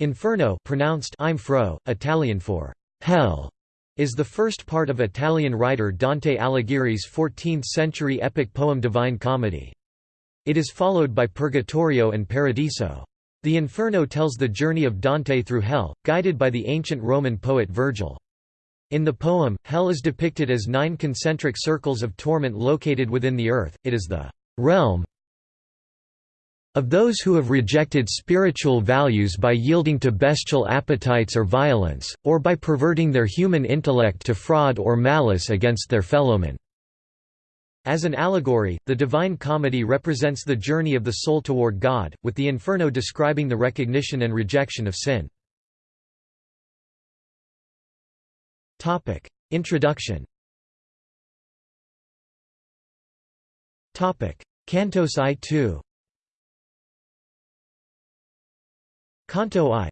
Inferno pronounced Infro, Italian for hell, is the first part of Italian writer Dante Alighieri's 14th-century epic poem Divine Comedy. It is followed by Purgatorio and Paradiso. The Inferno tells the journey of Dante through hell, guided by the ancient Roman poet Virgil. In the poem, hell is depicted as nine concentric circles of torment located within the earth, it is the realm of those who have rejected spiritual values by yielding to bestial appetites or violence, or by perverting their human intellect to fraud or malice against their fellowmen. As an allegory, the Divine Comedy represents the journey of the soul toward God, with the Inferno describing the recognition and rejection of sin. Introduction Cantos I 2 Canto I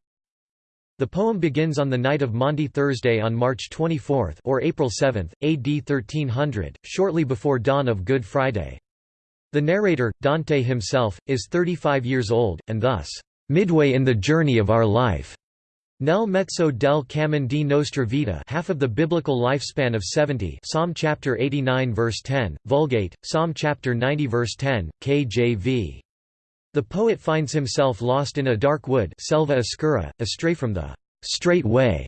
The poem begins on the night of Maundy Thursday on March 24 or April 7, AD 1300, shortly before dawn of Good Friday. The narrator, Dante himself, is 35 years old, and thus, "...midway in the journey of our life." Nel mezzo del cammin di nostra vita half of the biblical lifespan of 70 Psalm chapter 89 verse 10, Vulgate, Psalm chapter 90 verse 10, KJV. The poet finds himself lost in a dark wood selva oscura, astray from the straight way,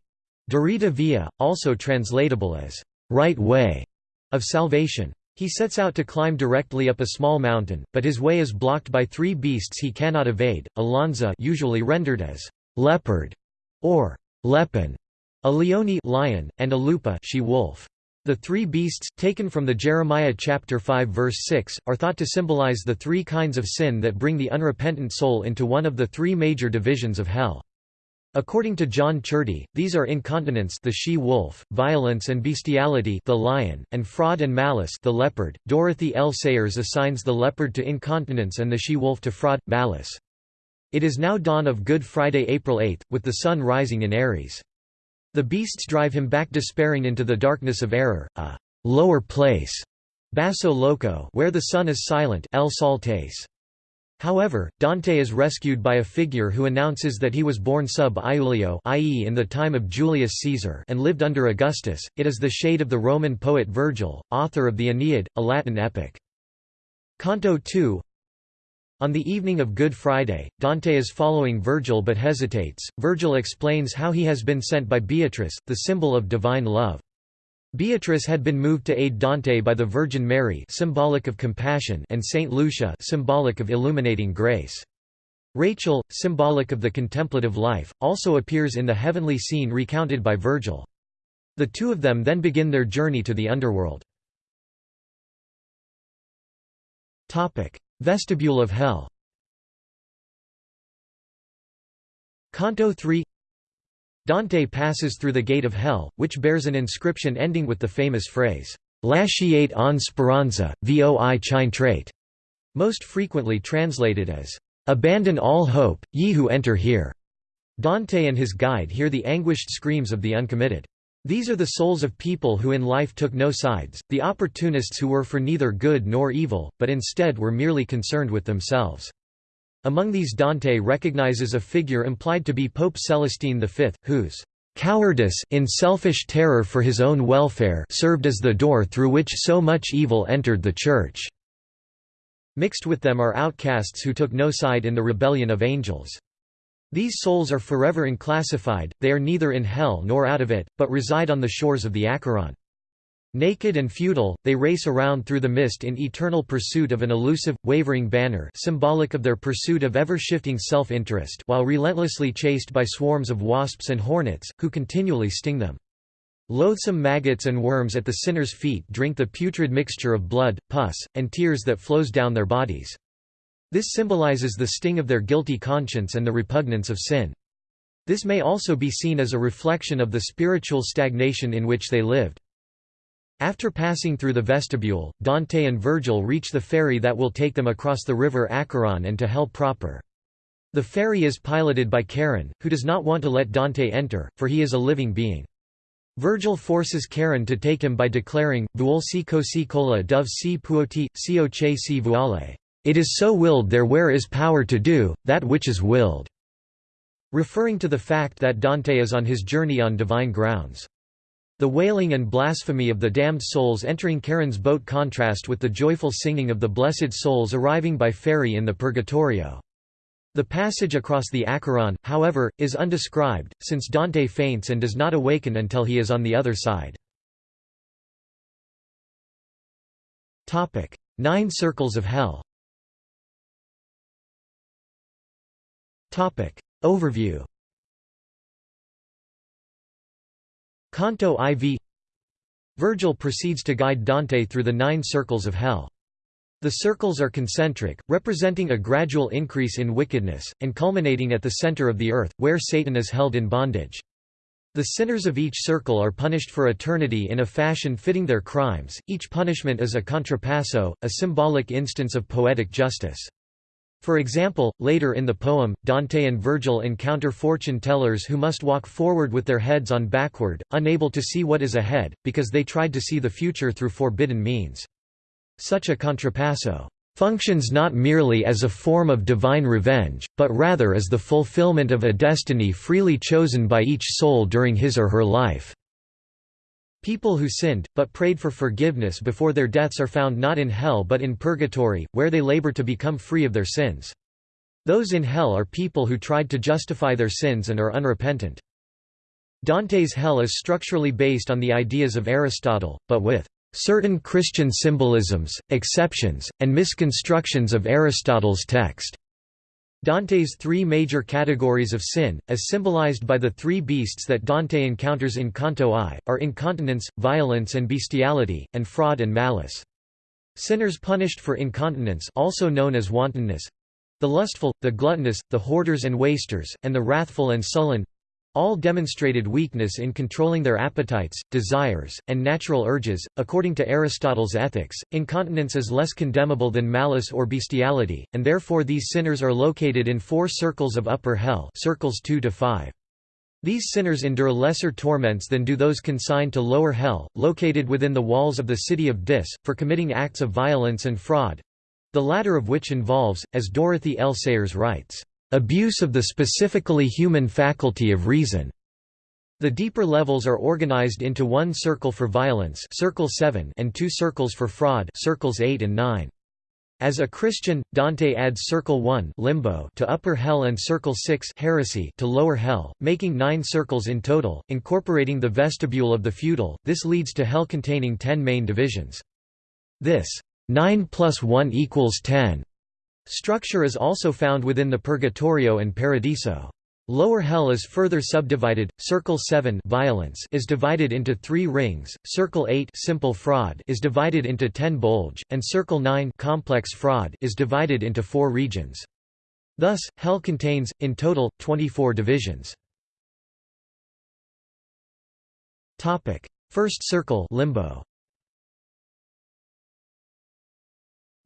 Diritta via, also translatable as right way, of salvation. He sets out to climb directly up a small mountain, but his way is blocked by three beasts he cannot evade, Alonza usually rendered as leopard or leopon, a leone lion, and a lupa she wolf. The three beasts, taken from the Jeremiah chapter 5 verse 6, are thought to symbolize the three kinds of sin that bring the unrepentant soul into one of the three major divisions of hell. According to John Ciardi, these are incontinence the she-wolf, violence and bestiality the lion, and fraud and malice the leopard. Dorothy L. Sayers assigns the leopard to incontinence and the she-wolf to fraud, malice. It is now dawn of Good Friday April 8, with the sun rising in Aries. The beasts drive him back despairing into the darkness of error, a lower place, basso loco, where the sun is silent, el saltes. However, Dante is rescued by a figure who announces that he was born sub Iulio i.e. in the time of Julius Caesar and lived under Augustus. It is the shade of the Roman poet Virgil, author of the Aeneid, a Latin epic. Canto 2 on the evening of Good Friday, Dante is following Virgil but hesitates. Virgil explains how he has been sent by Beatrice, the symbol of divine love. Beatrice had been moved to aid Dante by the Virgin Mary symbolic of compassion and Saint Lucia symbolic of illuminating grace. Rachel, symbolic of the contemplative life, also appears in the heavenly scene recounted by Virgil. The two of them then begin their journey to the underworld. Vestibule of Hell Canto 3 Dante passes through the gate of hell, which bears an inscription ending with the famous phrase, Lasciate on speranza, voi c'intrate, most frequently translated as, Abandon all hope, ye who enter here. Dante and his guide hear the anguished screams of the uncommitted. These are the souls of people who in life took no sides, the opportunists who were for neither good nor evil, but instead were merely concerned with themselves. Among these Dante recognizes a figure implied to be Pope Celestine V, whose cowardice in selfish terror for his own welfare served as the door through which so much evil entered the Church." Mixed with them are outcasts who took no side in the rebellion of angels. These souls are forever unclassified, they are neither in hell nor out of it, but reside on the shores of the Acheron. Naked and futile, they race around through the mist in eternal pursuit of an elusive, wavering banner symbolic of their pursuit of ever-shifting self-interest while relentlessly chased by swarms of wasps and hornets, who continually sting them. Loathsome maggots and worms at the sinner's feet drink the putrid mixture of blood, pus, and tears that flows down their bodies. This symbolizes the sting of their guilty conscience and the repugnance of sin. This may also be seen as a reflection of the spiritual stagnation in which they lived. After passing through the vestibule, Dante and Virgil reach the ferry that will take them across the river Acheron and to hell proper. The ferry is piloted by Charon, who does not want to let Dante enter, for he is a living being. Virgil forces Charon to take him by declaring, Vuol si cosi cola dove si puoti, o che si vuole. It is so willed there where is power to do, that which is willed. referring to the fact that Dante is on his journey on divine grounds. The wailing and blasphemy of the damned souls entering Charon's boat contrast with the joyful singing of the blessed souls arriving by ferry in the Purgatorio. The passage across the Acheron, however, is undescribed, since Dante faints and does not awaken until he is on the other side. Nine Circles of Hell Overview Canto IV Virgil proceeds to guide Dante through the nine circles of hell. The circles are concentric, representing a gradual increase in wickedness, and culminating at the center of the earth, where Satan is held in bondage. The sinners of each circle are punished for eternity in a fashion fitting their crimes, each punishment is a contrapasso, a symbolic instance of poetic justice. For example, later in the poem, Dante and Virgil encounter fortune-tellers who must walk forward with their heads on backward, unable to see what is ahead, because they tried to see the future through forbidden means. Such a contrapasso functions not merely as a form of divine revenge, but rather as the fulfillment of a destiny freely chosen by each soul during his or her life. People who sinned, but prayed for forgiveness before their deaths are found not in hell but in purgatory, where they labor to become free of their sins. Those in hell are people who tried to justify their sins and are unrepentant. Dante's hell is structurally based on the ideas of Aristotle, but with certain Christian symbolisms, exceptions, and misconstructions of Aristotle's text. Dante's three major categories of sin, as symbolized by the three beasts that Dante encounters in Canto I, are incontinence, violence and bestiality, and fraud and malice. Sinners punished for incontinence also known as wantonness—the lustful, the gluttonous, the hoarders and wasters, and the wrathful and sullen, all demonstrated weakness in controlling their appetites, desires, and natural urges. According to Aristotle's Ethics, incontinence is less condemnable than malice or bestiality, and therefore these sinners are located in four circles of upper hell, circles 2 to 5. These sinners endure lesser torments than do those consigned to lower hell, located within the walls of the city of Dis, for committing acts of violence and fraud the latter of which involves, as Dorothy L. Sayers writes, abuse of the specifically human faculty of reason. The deeper levels are organized into one circle for violence circle 7 and two circles for fraud circles 8 and 9. As a Christian, Dante adds circle 1 limbo to upper hell and circle 6 heresy to lower hell, making 9 circles in total, incorporating the vestibule of the feudal. This leads to hell containing 10 main divisions. This 9 plus 1 equals 10 Structure is also found within the Purgatorio and Paradiso. Lower hell is further subdivided. Circle 7 violence is divided into 3 rings. Circle 8 simple fraud is divided into 10 bolge, and circle 9 complex fraud is divided into 4 regions. Thus, hell contains in total 24 divisions. Topic: First circle limbo.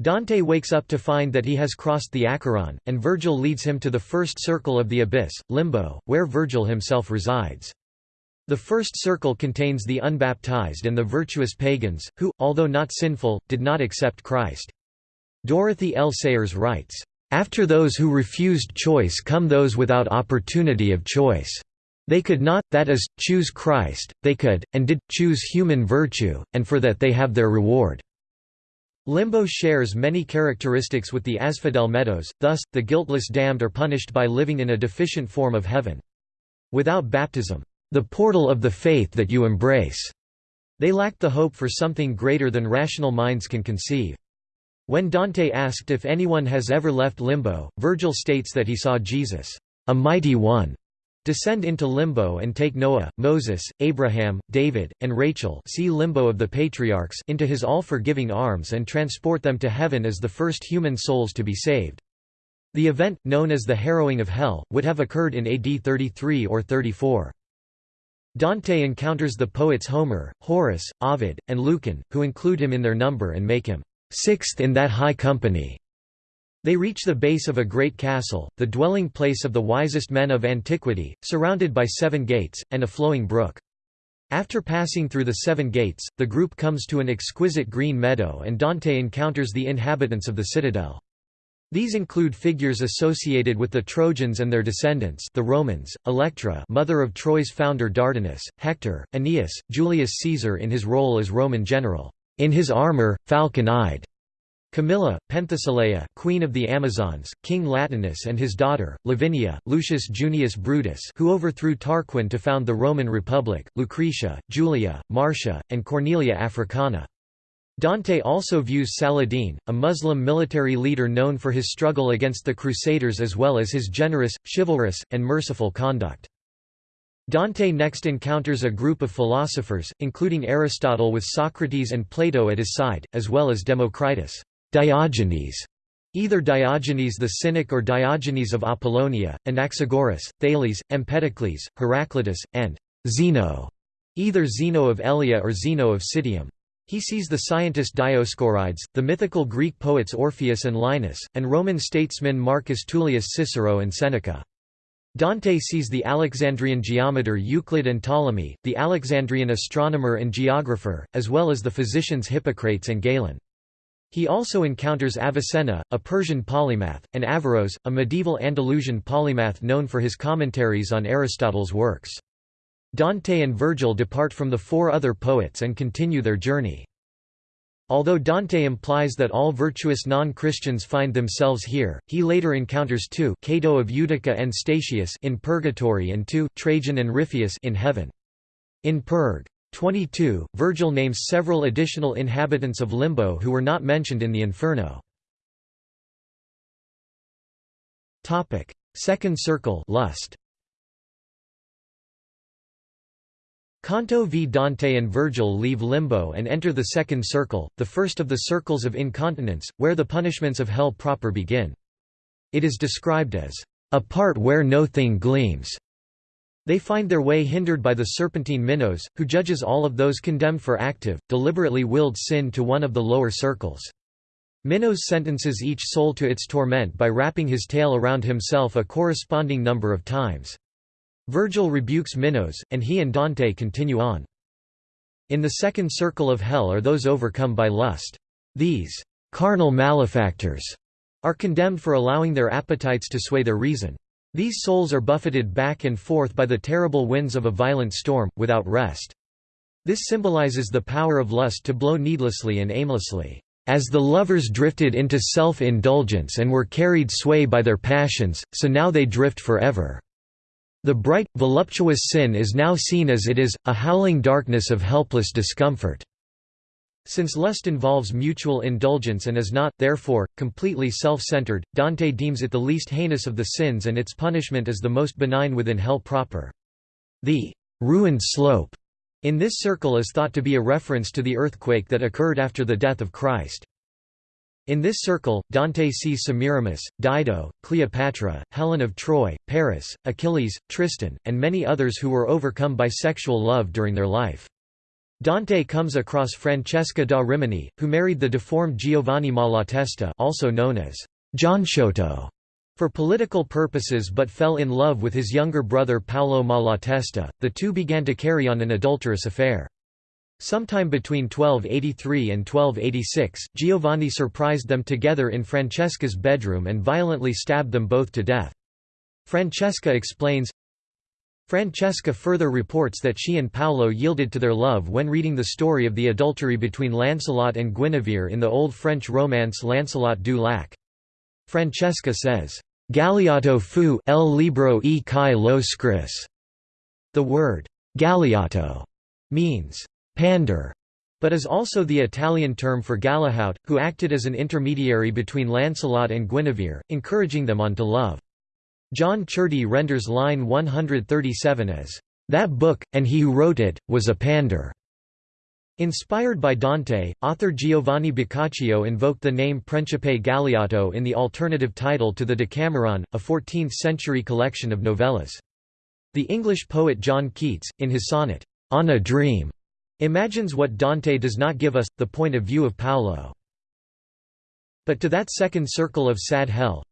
Dante wakes up to find that he has crossed the Acheron, and Virgil leads him to the first circle of the abyss, Limbo, where Virgil himself resides. The first circle contains the unbaptized and the virtuous pagans, who, although not sinful, did not accept Christ. Dorothy L. Sayers writes, "...after those who refused choice come those without opportunity of choice. They could not, that is, choose Christ, they could, and did, choose human virtue, and for that they have their reward." Limbo shares many characteristics with the Asphodel Meadows, thus, the guiltless damned are punished by living in a deficient form of heaven. Without baptism, the portal of the faith that you embrace, they lacked the hope for something greater than rational minds can conceive. When Dante asked if anyone has ever left limbo, Virgil states that he saw Jesus, a mighty one, descend into limbo and take Noah, Moses, Abraham, David, and Rachel see limbo of the patriarchs into his all-forgiving arms and transport them to heaven as the first human souls to be saved. The event, known as the harrowing of hell, would have occurred in AD 33 or 34. Dante encounters the poets Homer, Horace, Ovid, and Lucan, who include him in their number and make him sixth in that high company. They reach the base of a great castle, the dwelling place of the wisest men of antiquity, surrounded by seven gates, and a flowing brook. After passing through the seven gates, the group comes to an exquisite green meadow and Dante encounters the inhabitants of the citadel. These include figures associated with the Trojans and their descendants the Romans, Electra mother of Troy's founder Dardanus, Hector, Aeneas, Julius Caesar in his role as Roman general, in his armor, falcon-eyed, Camilla, Penthesilea queen of the Amazons, King Latinus and his daughter, Lavinia, Lucius Junius Brutus who overthrew Tarquin to found the Roman Republic, Lucretia, Julia, Marcia, and Cornelia Africana. Dante also views Saladin, a Muslim military leader known for his struggle against the Crusaders as well as his generous, chivalrous, and merciful conduct. Dante next encounters a group of philosophers, including Aristotle with Socrates and Plato at his side, as well as Democritus Diogenes, either Diogenes the Cynic or Diogenes of Apollonia, Anaxagoras, Thales, Empedocles, Heraclitus, and Zeno, either Zeno of Elea or Zeno of Citium. He sees the scientist Dioscorides, the mythical Greek poets Orpheus and Linus, and Roman statesmen Marcus Tullius Cicero and Seneca. Dante sees the Alexandrian geometer Euclid and Ptolemy, the Alexandrian astronomer and geographer, as well as the physicians Hippocrates and Galen. He also encounters Avicenna, a Persian polymath, and Averroes, a medieval Andalusian polymath known for his commentaries on Aristotle's works. Dante and Virgil depart from the four other poets and continue their journey. Although Dante implies that all virtuous non-Christians find themselves here, he later encounters two Cato of Utica and Statius in purgatory and two Trajan and Ripheus in heaven. In Purg. 22, Virgil names several additional inhabitants of Limbo who were not mentioned in the Inferno. Second circle lust. Canto v Dante and Virgil leave limbo and enter the second circle, the first of the circles of incontinence, where the punishments of hell proper begin. It is described as, "...a part where no thing gleams." They find their way hindered by the serpentine Minos, who judges all of those condemned for active, deliberately willed sin to one of the lower circles. Minos sentences each soul to its torment by wrapping his tail around himself a corresponding number of times. Virgil rebukes Minos, and he and Dante continue on. In the second circle of hell are those overcome by lust. These carnal malefactors are condemned for allowing their appetites to sway their reason. These souls are buffeted back and forth by the terrible winds of a violent storm, without rest. This symbolizes the power of lust to blow needlessly and aimlessly. As the lovers drifted into self-indulgence and were carried sway by their passions, so now they drift forever. The bright, voluptuous sin is now seen as it is, a howling darkness of helpless discomfort. Since lust involves mutual indulgence and is not, therefore, completely self-centered, Dante deems it the least heinous of the sins and its punishment is the most benign within hell proper. The «ruined slope» in this circle is thought to be a reference to the earthquake that occurred after the death of Christ. In this circle, Dante sees Semiramis, Dido, Cleopatra, Helen of Troy, Paris, Achilles, Tristan, and many others who were overcome by sexual love during their life. Dante comes across Francesca da Rimini, who married the deformed Giovanni Malatesta also known as Gianciotto for political purposes but fell in love with his younger brother Paolo Malatesta. The two began to carry on an adulterous affair. Sometime between 1283 and 1286, Giovanni surprised them together in Francesca's bedroom and violently stabbed them both to death. Francesca explains, Francesca further reports that she and Paolo yielded to their love when reading the story of the adultery between Lancelot and Guinevere in the Old French romance Lancelot du Lac. Francesca says, Galeotto fu el libro e kai lo scris. The word Galeotto means pander, but is also the Italian term for Galahaut, who acted as an intermediary between Lancelot and Guinevere, encouraging them on to love. John Ciardi renders line 137 as, "...that book, and he who wrote it, was a pander." Inspired by Dante, author Giovanni Boccaccio invoked the name Principe Galeotto in the alternative title to the Decameron, a 14th-century collection of novellas. The English poet John Keats, in his sonnet, On a Dream, Imagines what Dante does not give us, the point of view of Paolo. But to that second circle of sad hell,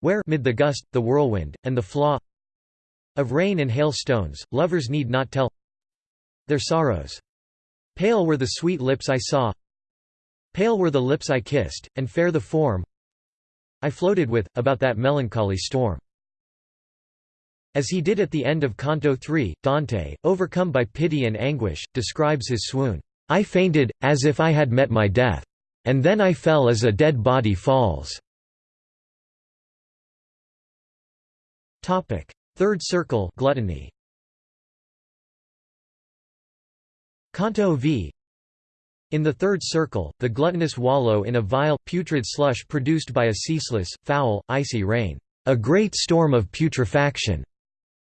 where mid the gust, the whirlwind, and the flaw of rain and hail stones, lovers need not tell their sorrows. Pale were the sweet lips I saw, pale were the lips I kissed, and fair the form I floated with, about that melancholy storm. As he did at the end of Canto 3, Dante, overcome by pity and anguish, describes his swoon, "'I fainted, as if I had met my death. And then I fell as a dead body falls." Third circle gluttony. Canto v in the third circle, the gluttonous wallow in a vile, putrid slush produced by a ceaseless, foul, icy rain, a great storm of putrefaction,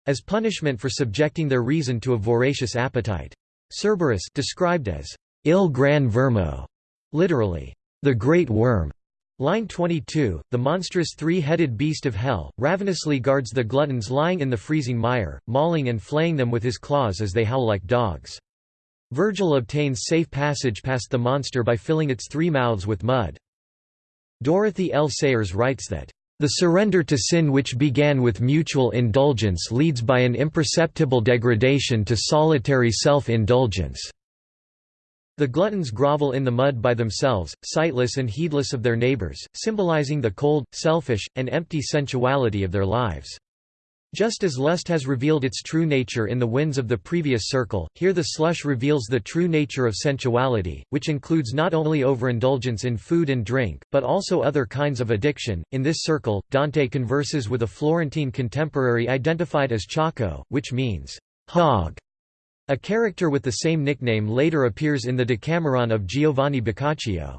as punishment for subjecting their reason to a voracious appetite. Cerberus described as il gran vermo, literally, the great worm. Line 22, the monstrous three-headed beast of hell, ravenously guards the gluttons lying in the freezing mire, mauling and flaying them with his claws as they howl like dogs. Virgil obtains safe passage past the monster by filling its three mouths with mud. Dorothy L. Sayers writes that, "...the surrender to sin which began with mutual indulgence leads by an imperceptible degradation to solitary self-indulgence." The gluttons grovel in the mud by themselves, sightless and heedless of their neighbors, symbolizing the cold, selfish, and empty sensuality of their lives. Just as lust has revealed its true nature in the winds of the previous circle, here the slush reveals the true nature of sensuality, which includes not only overindulgence in food and drink, but also other kinds of addiction. In this circle, Dante converses with a Florentine contemporary identified as Ciacco, which means hog. A character with the same nickname later appears in the Decameron of Giovanni Boccaccio.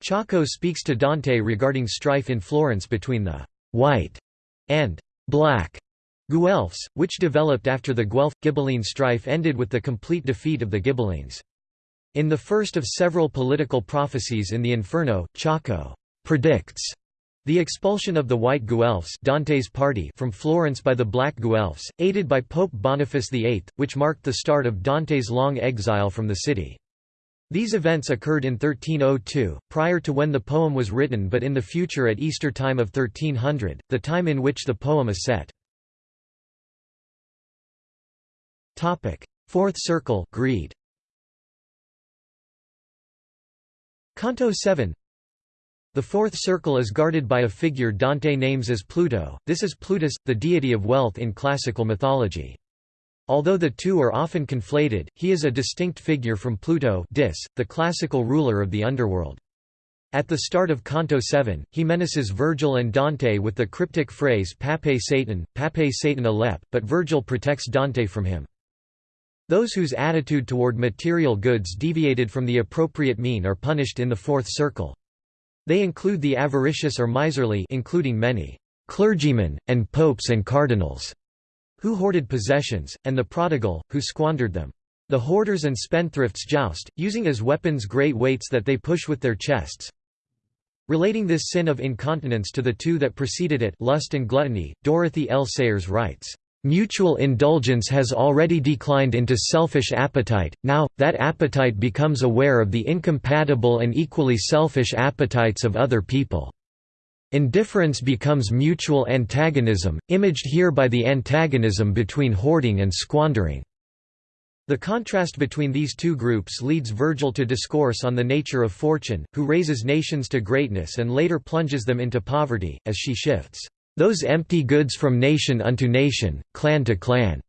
Ciacco speaks to Dante regarding strife in Florence between the white and black Guelphs, which developed after the Guelph-Ghibelline strife ended with the complete defeat of the Ghibellines. In the first of several political prophecies in the Inferno, Ciacco predicts the expulsion of the White Guelphs Dante's party from Florence by the Black Guelphs, aided by Pope Boniface VIII, which marked the start of Dante's long exile from the city. These events occurred in 1302, prior to when the poem was written but in the future at Easter time of 1300, the time in which the poem is set. Fourth circle, greed. Canto 7. The fourth circle is guarded by a figure Dante names as Pluto. This is Plutus, the deity of wealth in classical mythology. Although the two are often conflated, he is a distinct figure from Pluto, Dis, the classical ruler of the underworld. At the start of Canto 7, he menaces Virgil and Dante with the cryptic phrase Pape Satan, Pape Satan Alep, but Virgil protects Dante from him. Those whose attitude toward material goods deviated from the appropriate mean are punished in the fourth circle. They include the avaricious or miserly including many clergymen, and popes and cardinals, who hoarded possessions, and the prodigal, who squandered them. The hoarders and spendthrifts joust, using as weapons great weights that they push with their chests. Relating this sin of incontinence to the two that preceded it lust and gluttony, Dorothy L. Sayers writes, Mutual indulgence has already declined into selfish appetite, now, that appetite becomes aware of the incompatible and equally selfish appetites of other people. Indifference becomes mutual antagonism, imaged here by the antagonism between hoarding and squandering. The contrast between these two groups leads Virgil to discourse on the nature of fortune, who raises nations to greatness and later plunges them into poverty, as she shifts those empty goods from nation unto nation, clan to clan.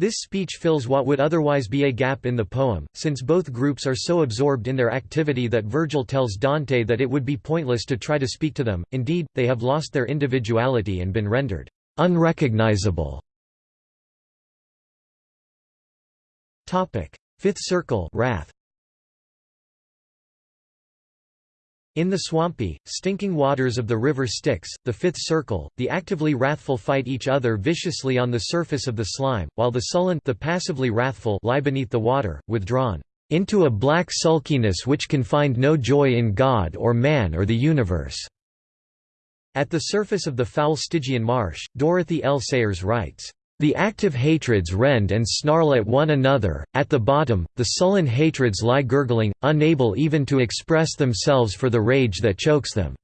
This speech fills what would otherwise be a gap in the poem, since both groups are so absorbed in their activity that Virgil tells Dante that it would be pointless to try to speak to them, indeed, they have lost their individuality and been rendered unrecognizable. Fifth circle wrath. In the swampy, stinking waters of the river Styx, the fifth circle, the actively wrathful fight each other viciously on the surface of the slime, while the sullen the passively wrathful lie beneath the water, withdrawn into a black sulkiness which can find no joy in God or man or the universe." At the surface of the foul Stygian marsh, Dorothy L. Sayers writes, the active hatreds rend and snarl at one another, at the bottom, the sullen hatreds lie gurgling, unable even to express themselves for the rage that chokes them."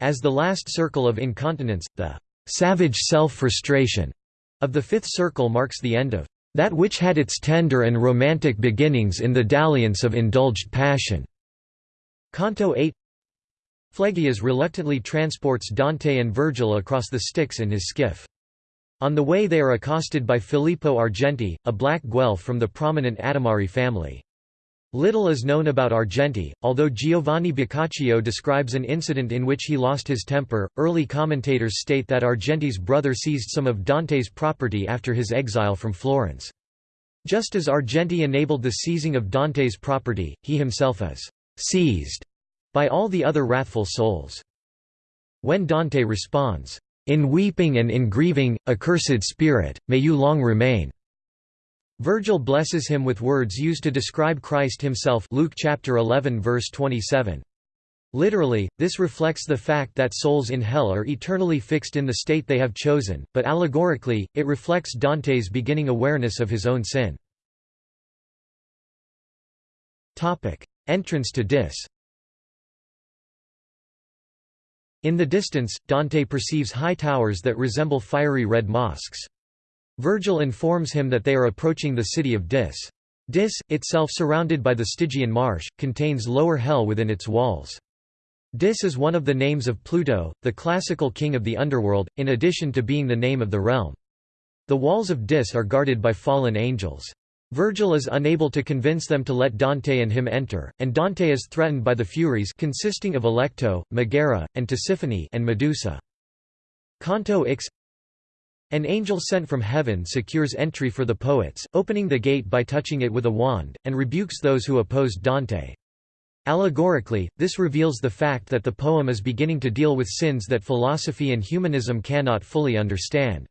As the last circle of incontinence, the «savage self-frustration» of the fifth circle marks the end of «that which had its tender and romantic beginnings in the dalliance of indulged passion». Canto 8 Phlegyas reluctantly transports Dante and Virgil across the Styx in his skiff. On the way they are accosted by Filippo Argenti, a black Guelph from the prominent Adimari family. Little is known about Argenti, although Giovanni Boccaccio describes an incident in which he lost his temper. Early commentators state that Argenti's brother seized some of Dante's property after his exile from Florence. Just as Argenti enabled the seizing of Dante's property, he himself is seized by all the other wrathful souls. When Dante responds, in weeping and in grieving, accursed spirit, may you long remain. Virgil blesses him with words used to describe Christ himself Luke chapter 11 verse 27. Literally, this reflects the fact that souls in hell are eternally fixed in the state they have chosen, but allegorically, it reflects Dante's beginning awareness of his own sin. Entrance to Dis In the distance, Dante perceives high towers that resemble fiery red mosques. Virgil informs him that they are approaching the city of Dis. Dis, itself surrounded by the Stygian marsh, contains lower hell within its walls. Dis is one of the names of Pluto, the classical king of the underworld, in addition to being the name of the realm. The walls of Dis are guarded by fallen angels. Virgil is unable to convince them to let Dante and him enter, and Dante is threatened by the Furies consisting of Alecto, Megara, and Tisiphone and Medusa. Canto Ix An angel sent from heaven secures entry for the poets, opening the gate by touching it with a wand, and rebukes those who opposed Dante. Allegorically, this reveals the fact that the poem is beginning to deal with sins that philosophy and humanism cannot fully understand.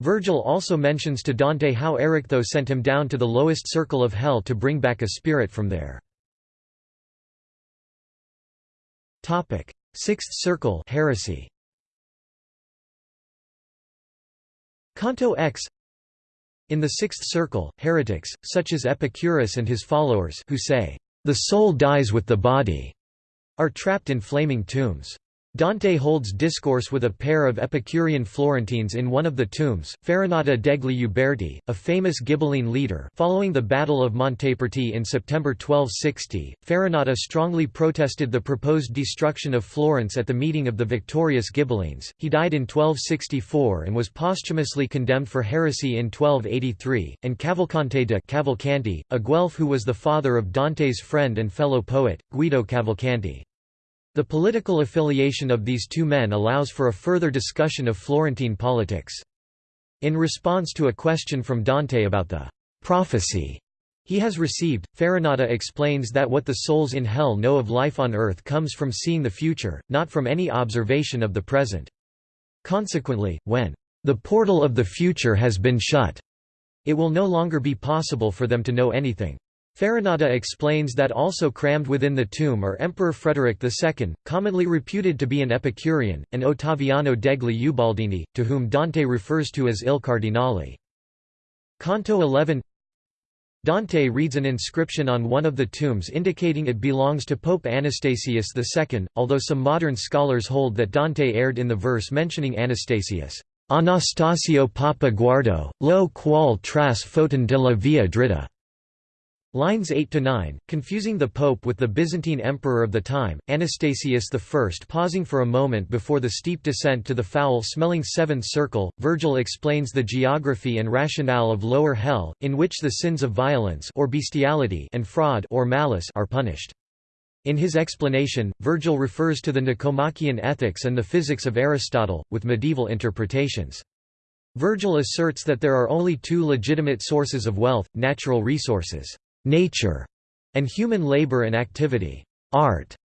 Virgil also mentions to Dante how Erichtho sent him down to the lowest circle of hell to bring back a spirit from there. Sixth circle heresy. Canto X In the sixth circle, heretics, such as Epicurus and his followers who say, "...the soul dies with the body," are trapped in flaming tombs. Dante holds discourse with a pair of Epicurean Florentines in one of the tombs, Farinata degli Uberti, a famous Ghibelline leader following the Battle of Montaperti in September 1260, Farinata strongly protested the proposed destruction of Florence at the meeting of the victorious Ghibellines. He died in 1264 and was posthumously condemned for heresy in 1283, and Cavalcante de Cavalcanti, a Guelph who was the father of Dante's friend and fellow poet, Guido Cavalcanti. The political affiliation of these two men allows for a further discussion of Florentine politics. In response to a question from Dante about the prophecy he has received, Farinata explains that what the souls in hell know of life on earth comes from seeing the future, not from any observation of the present. Consequently, when the portal of the future has been shut, it will no longer be possible for them to know anything. Farinata explains that also crammed within the tomb are Emperor Frederick II, commonly reputed to be an Epicurean, and Ottaviano degli Ubaldini, to whom Dante refers to as Il Cardinale. Canto 11 Dante reads an inscription on one of the tombs indicating it belongs to Pope Anastasius II, although some modern scholars hold that Dante erred in the verse mentioning Anastasius. Anastasio Papa Guardo, lo qual tras de la via dritta. Lines 8 to 9, confusing the Pope with the Byzantine emperor of the time, Anastasius I pausing for a moment before the steep descent to the foul-smelling seventh circle, Virgil explains the geography and rationale of lower hell, in which the sins of violence or bestiality and fraud or malice are punished. In his explanation, Virgil refers to the Nicomachean Ethics and the physics of Aristotle, with medieval interpretations. Virgil asserts that there are only two legitimate sources of wealth, natural resources nature, and human labor and activity, art.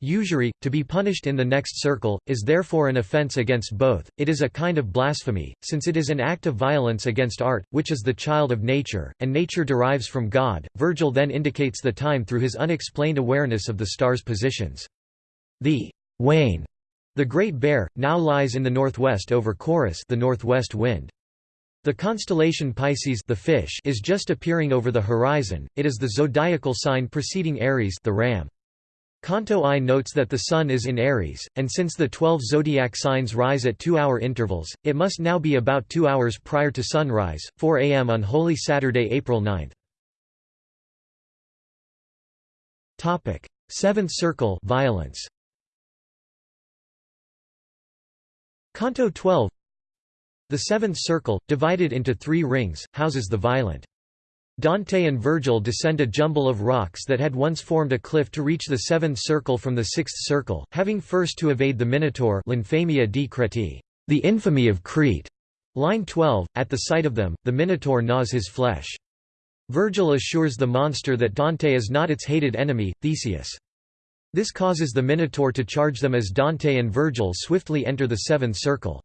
Usury, to be punished in the next circle, is therefore an offense against both, it is a kind of blasphemy, since it is an act of violence against art, which is the child of nature, and nature derives from God. Virgil then indicates the time through his unexplained awareness of the stars' positions. The Wain, the Great Bear, now lies in the northwest over Caurus the northwest wind. The constellation Pisces the fish is just appearing over the horizon, it is the zodiacal sign preceding Aries the ram. Canto I notes that the Sun is in Aries, and since the twelve zodiac signs rise at two-hour intervals, it must now be about two hours prior to sunrise, 4 am on Holy Saturday April 9. Seventh circle violence. Canto 12 The seventh circle, divided into three rings, houses the violent. Dante and Virgil descend a jumble of rocks that had once formed a cliff to reach the seventh circle from the sixth circle, having first to evade the Minotaur l'infamia di Creti, the infamy of Crete. Line 12, at the sight of them, the Minotaur gnaws his flesh. Virgil assures the monster that Dante is not its hated enemy, Theseus. This causes the Minotaur to charge them as Dante and Virgil swiftly enter the seventh circle.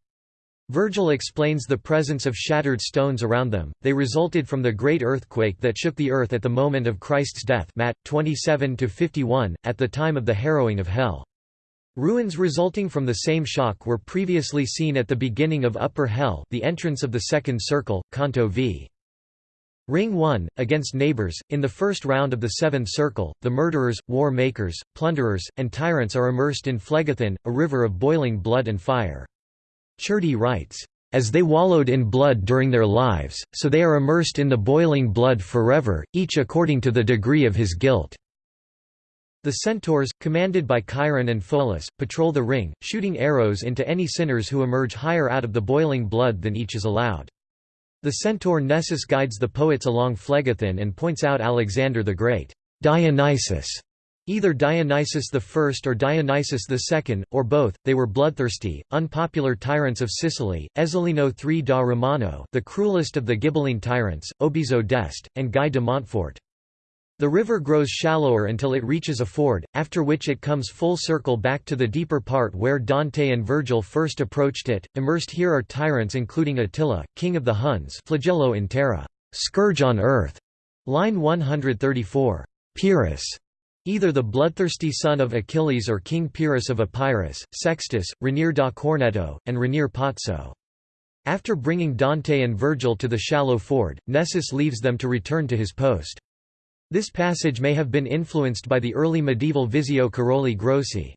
Virgil explains the presence of shattered stones around them, they resulted from the great earthquake that shook the earth at the moment of Christ's death Matt 27–51, at the time of the harrowing of hell. Ruins resulting from the same shock were previously seen at the beginning of Upper Hell the entrance of the second circle, Canto v. Ring 1, against neighbors, in the first round of the seventh circle, the murderers, war makers, plunderers, and tyrants are immersed in Phlegethon, a river of boiling blood and fire. Ciardi writes, "...as they wallowed in blood during their lives, so they are immersed in the boiling blood forever, each according to the degree of his guilt." The centaurs, commanded by Chiron and Pholus, patrol the ring, shooting arrows into any sinners who emerge higher out of the boiling blood than each is allowed. The centaur Nessus guides the poets along Phlegethon and points out Alexander the Great, Dionysus, Either Dionysius I or Dionysius II, or both, they were bloodthirsty, unpopular tyrants of Sicily, Ezzelino III da Romano the cruelest of the Ghibelline tyrants, Obizo d'Este, and Guy de Montfort. The river grows shallower until it reaches a ford, after which it comes full circle back to the deeper part where Dante and Virgil first approached it. Immersed here are tyrants including Attila, king of the Huns flagello in terra, scourge on earth, line 134, Pyrrhus, Either the bloodthirsty son of Achilles or King Pyrrhus of Epirus, Sextus, Ranier da Corneto, and Ranier Pozzo. After bringing Dante and Virgil to the shallow ford, Nessus leaves them to return to his post. This passage may have been influenced by the early medieval Visio Caroli Grossi.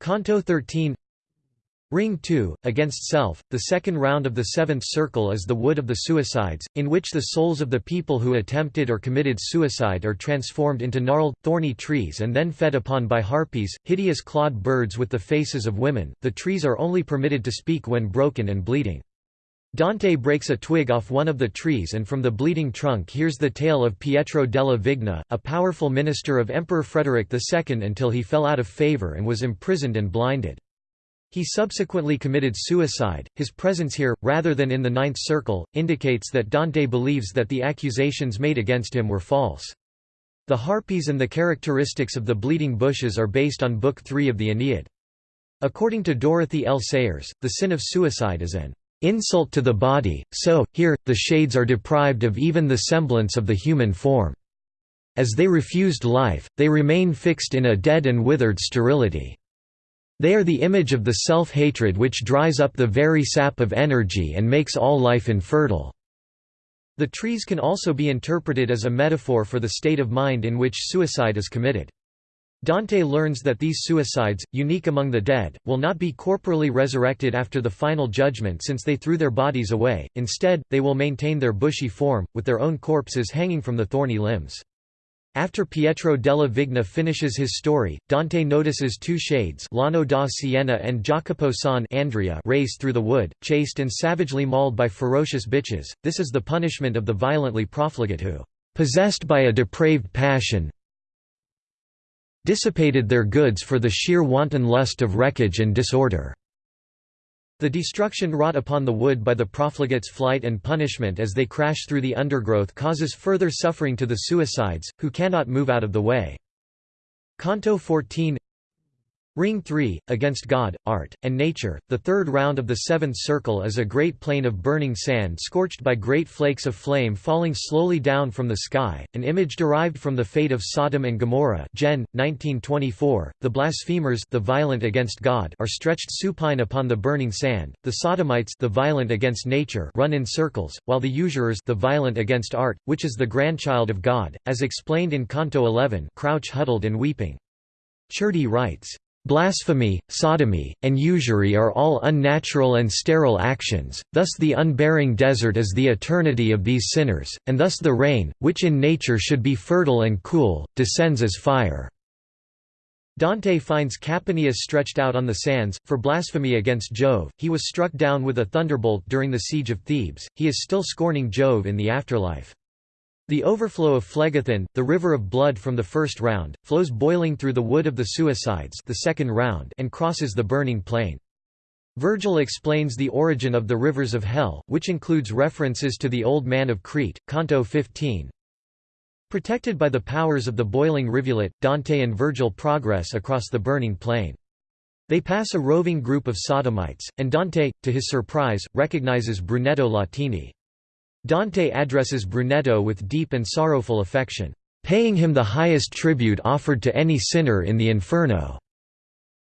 Canto 13 Ring 2, Against Self, the second round of the seventh circle is the Wood of the Suicides, in which the souls of the people who attempted or committed suicide are transformed into gnarled, thorny trees and then fed upon by harpies, hideous clawed birds with the faces of women. The trees are only permitted to speak when broken and bleeding. Dante breaks a twig off one of the trees and from the bleeding trunk hears the tale of Pietro della Vigna, a powerful minister of Emperor Frederick II until he fell out of favour and was imprisoned and blinded. He subsequently committed suicide. His presence here, rather than in the ninth circle, indicates that Dante believes that the accusations made against him were false. The harpies and the characteristics of the bleeding bushes are based on Book 3 of the Aeneid. According to Dorothy L. Sayers, the sin of suicide is an insult to the body, so, here, the shades are deprived of even the semblance of the human form. As they refused life, they remain fixed in a dead and withered sterility. They are the image of the self-hatred which dries up the very sap of energy and makes all life infertile. The trees can also be interpreted as a metaphor for the state of mind in which suicide is committed. Dante learns that these suicides, unique among the dead, will not be corporally resurrected after the final judgment since they threw their bodies away, instead, they will maintain their bushy form, with their own corpses hanging from the thorny limbs. After Pietro della Vigna finishes his story, Dante notices two shades Lano da Siena and Jacopo san Andrea race through the wood, chased and savagely mauled by ferocious bitches. This is the punishment of the violently profligate who, possessed by a depraved passion, dissipated their goods for the sheer wanton lust of wreckage and disorder. The destruction wrought upon the wood by the profligates' flight and punishment as they crash through the undergrowth causes further suffering to the suicides, who cannot move out of the way. Canto 14 Ring 3, Against God, Art, and Nature. The third round of the seventh circle is a great plain of burning sand scorched by great flakes of flame falling slowly down from the sky, an image derived from the fate of Sodom and Gomorrah Gen. 1924. The blasphemers the violent against God are stretched supine upon the burning sand, the Sodomites the violent against nature run in circles, while the usurers the violent against art, which is the grandchild of God, as explained in Canto 11 crouch huddled and weeping. Ciardi writes, Blasphemy, sodomy, and usury are all unnatural and sterile actions, thus the unbearing desert is the eternity of these sinners, and thus the rain, which in nature should be fertile and cool, descends as fire." Dante finds Capaneus stretched out on the sands, for blasphemy against Jove, he was struck down with a thunderbolt during the siege of Thebes, he is still scorning Jove in the afterlife. The overflow of Phlegethon, the river of blood from the first round, flows boiling through the wood of the suicides the second round and crosses the burning plain. Virgil explains the origin of the rivers of hell, which includes references to the Old Man of Crete, Canto 15. Protected by the powers of the boiling rivulet, Dante and Virgil progress across the burning plain. They pass a roving group of sodomites, and Dante, to his surprise, recognizes Brunetto Latini. Dante addresses Brunetto with deep and sorrowful affection, paying him the highest tribute offered to any sinner in the Inferno,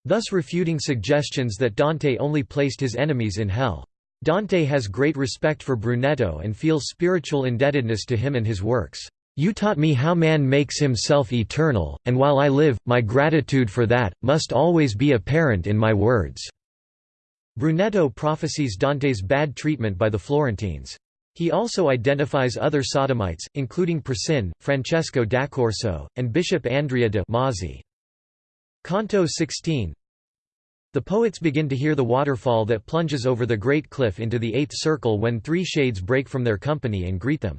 thus refuting suggestions that Dante only placed his enemies in hell. Dante has great respect for Brunetto and feels spiritual indebtedness to him and his works. You taught me how man makes himself eternal, and while I live, my gratitude for that, must always be apparent in my words." Brunetto prophesies Dante's bad treatment by the Florentines. He also identifies other sodomites, including Priscian, Francesco d'Accorso, and Bishop Andrea de' Mozzi. Canto 16 The poets begin to hear the waterfall that plunges over the great cliff into the eighth circle when three shades break from their company and greet them.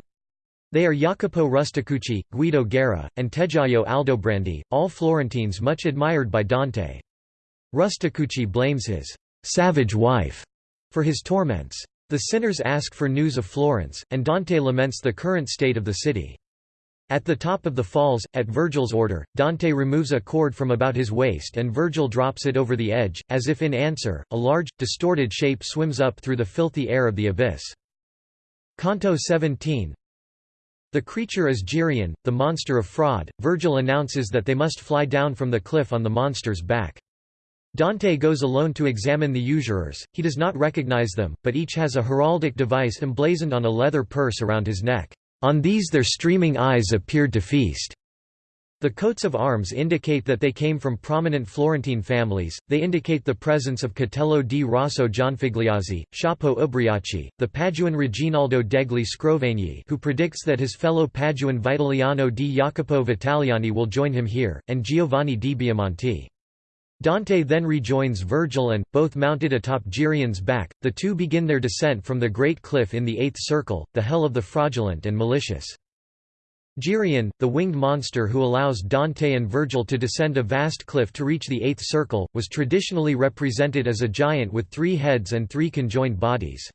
They are Jacopo Rusticucci, Guido Guerra, and Tegghiaio Aldobrandi, all Florentines much admired by Dante. Rusticucci blames his «savage wife» for his torments. The sinners ask for news of Florence, and Dante laments the current state of the city. At the top of the falls, at Virgil's order, Dante removes a cord from about his waist and Virgil drops it over the edge, as if in answer, a large, distorted shape swims up through the filthy air of the abyss. Canto 17 the creature is Geryon, the monster of fraud. Virgil announces that they must fly down from the cliff on the monster's back. Dante goes alone to examine the usurers, he does not recognize them, but each has a heraldic device emblazoned on a leather purse around his neck. On these their streaming eyes appeared to feast. The coats of arms indicate that they came from prominent Florentine families, they indicate the presence of Catello di Rosso Gianfigliazzi, Ciappo Ubriachi, the Paduan Reginaldo degli Scrovegni who predicts that his fellow Paduan Vitaliano di Jacopo Vitaliani will join him here, and Giovanni di Biamonti. Dante then rejoins Virgil and, both mounted atop Geryon's back, the two begin their descent from the great cliff in the eighth circle, the hell of the fraudulent and malicious. Geryon, the winged monster who allows Dante and Virgil to descend a vast cliff to reach the eighth circle, was traditionally represented as a giant with three heads and three conjoined bodies.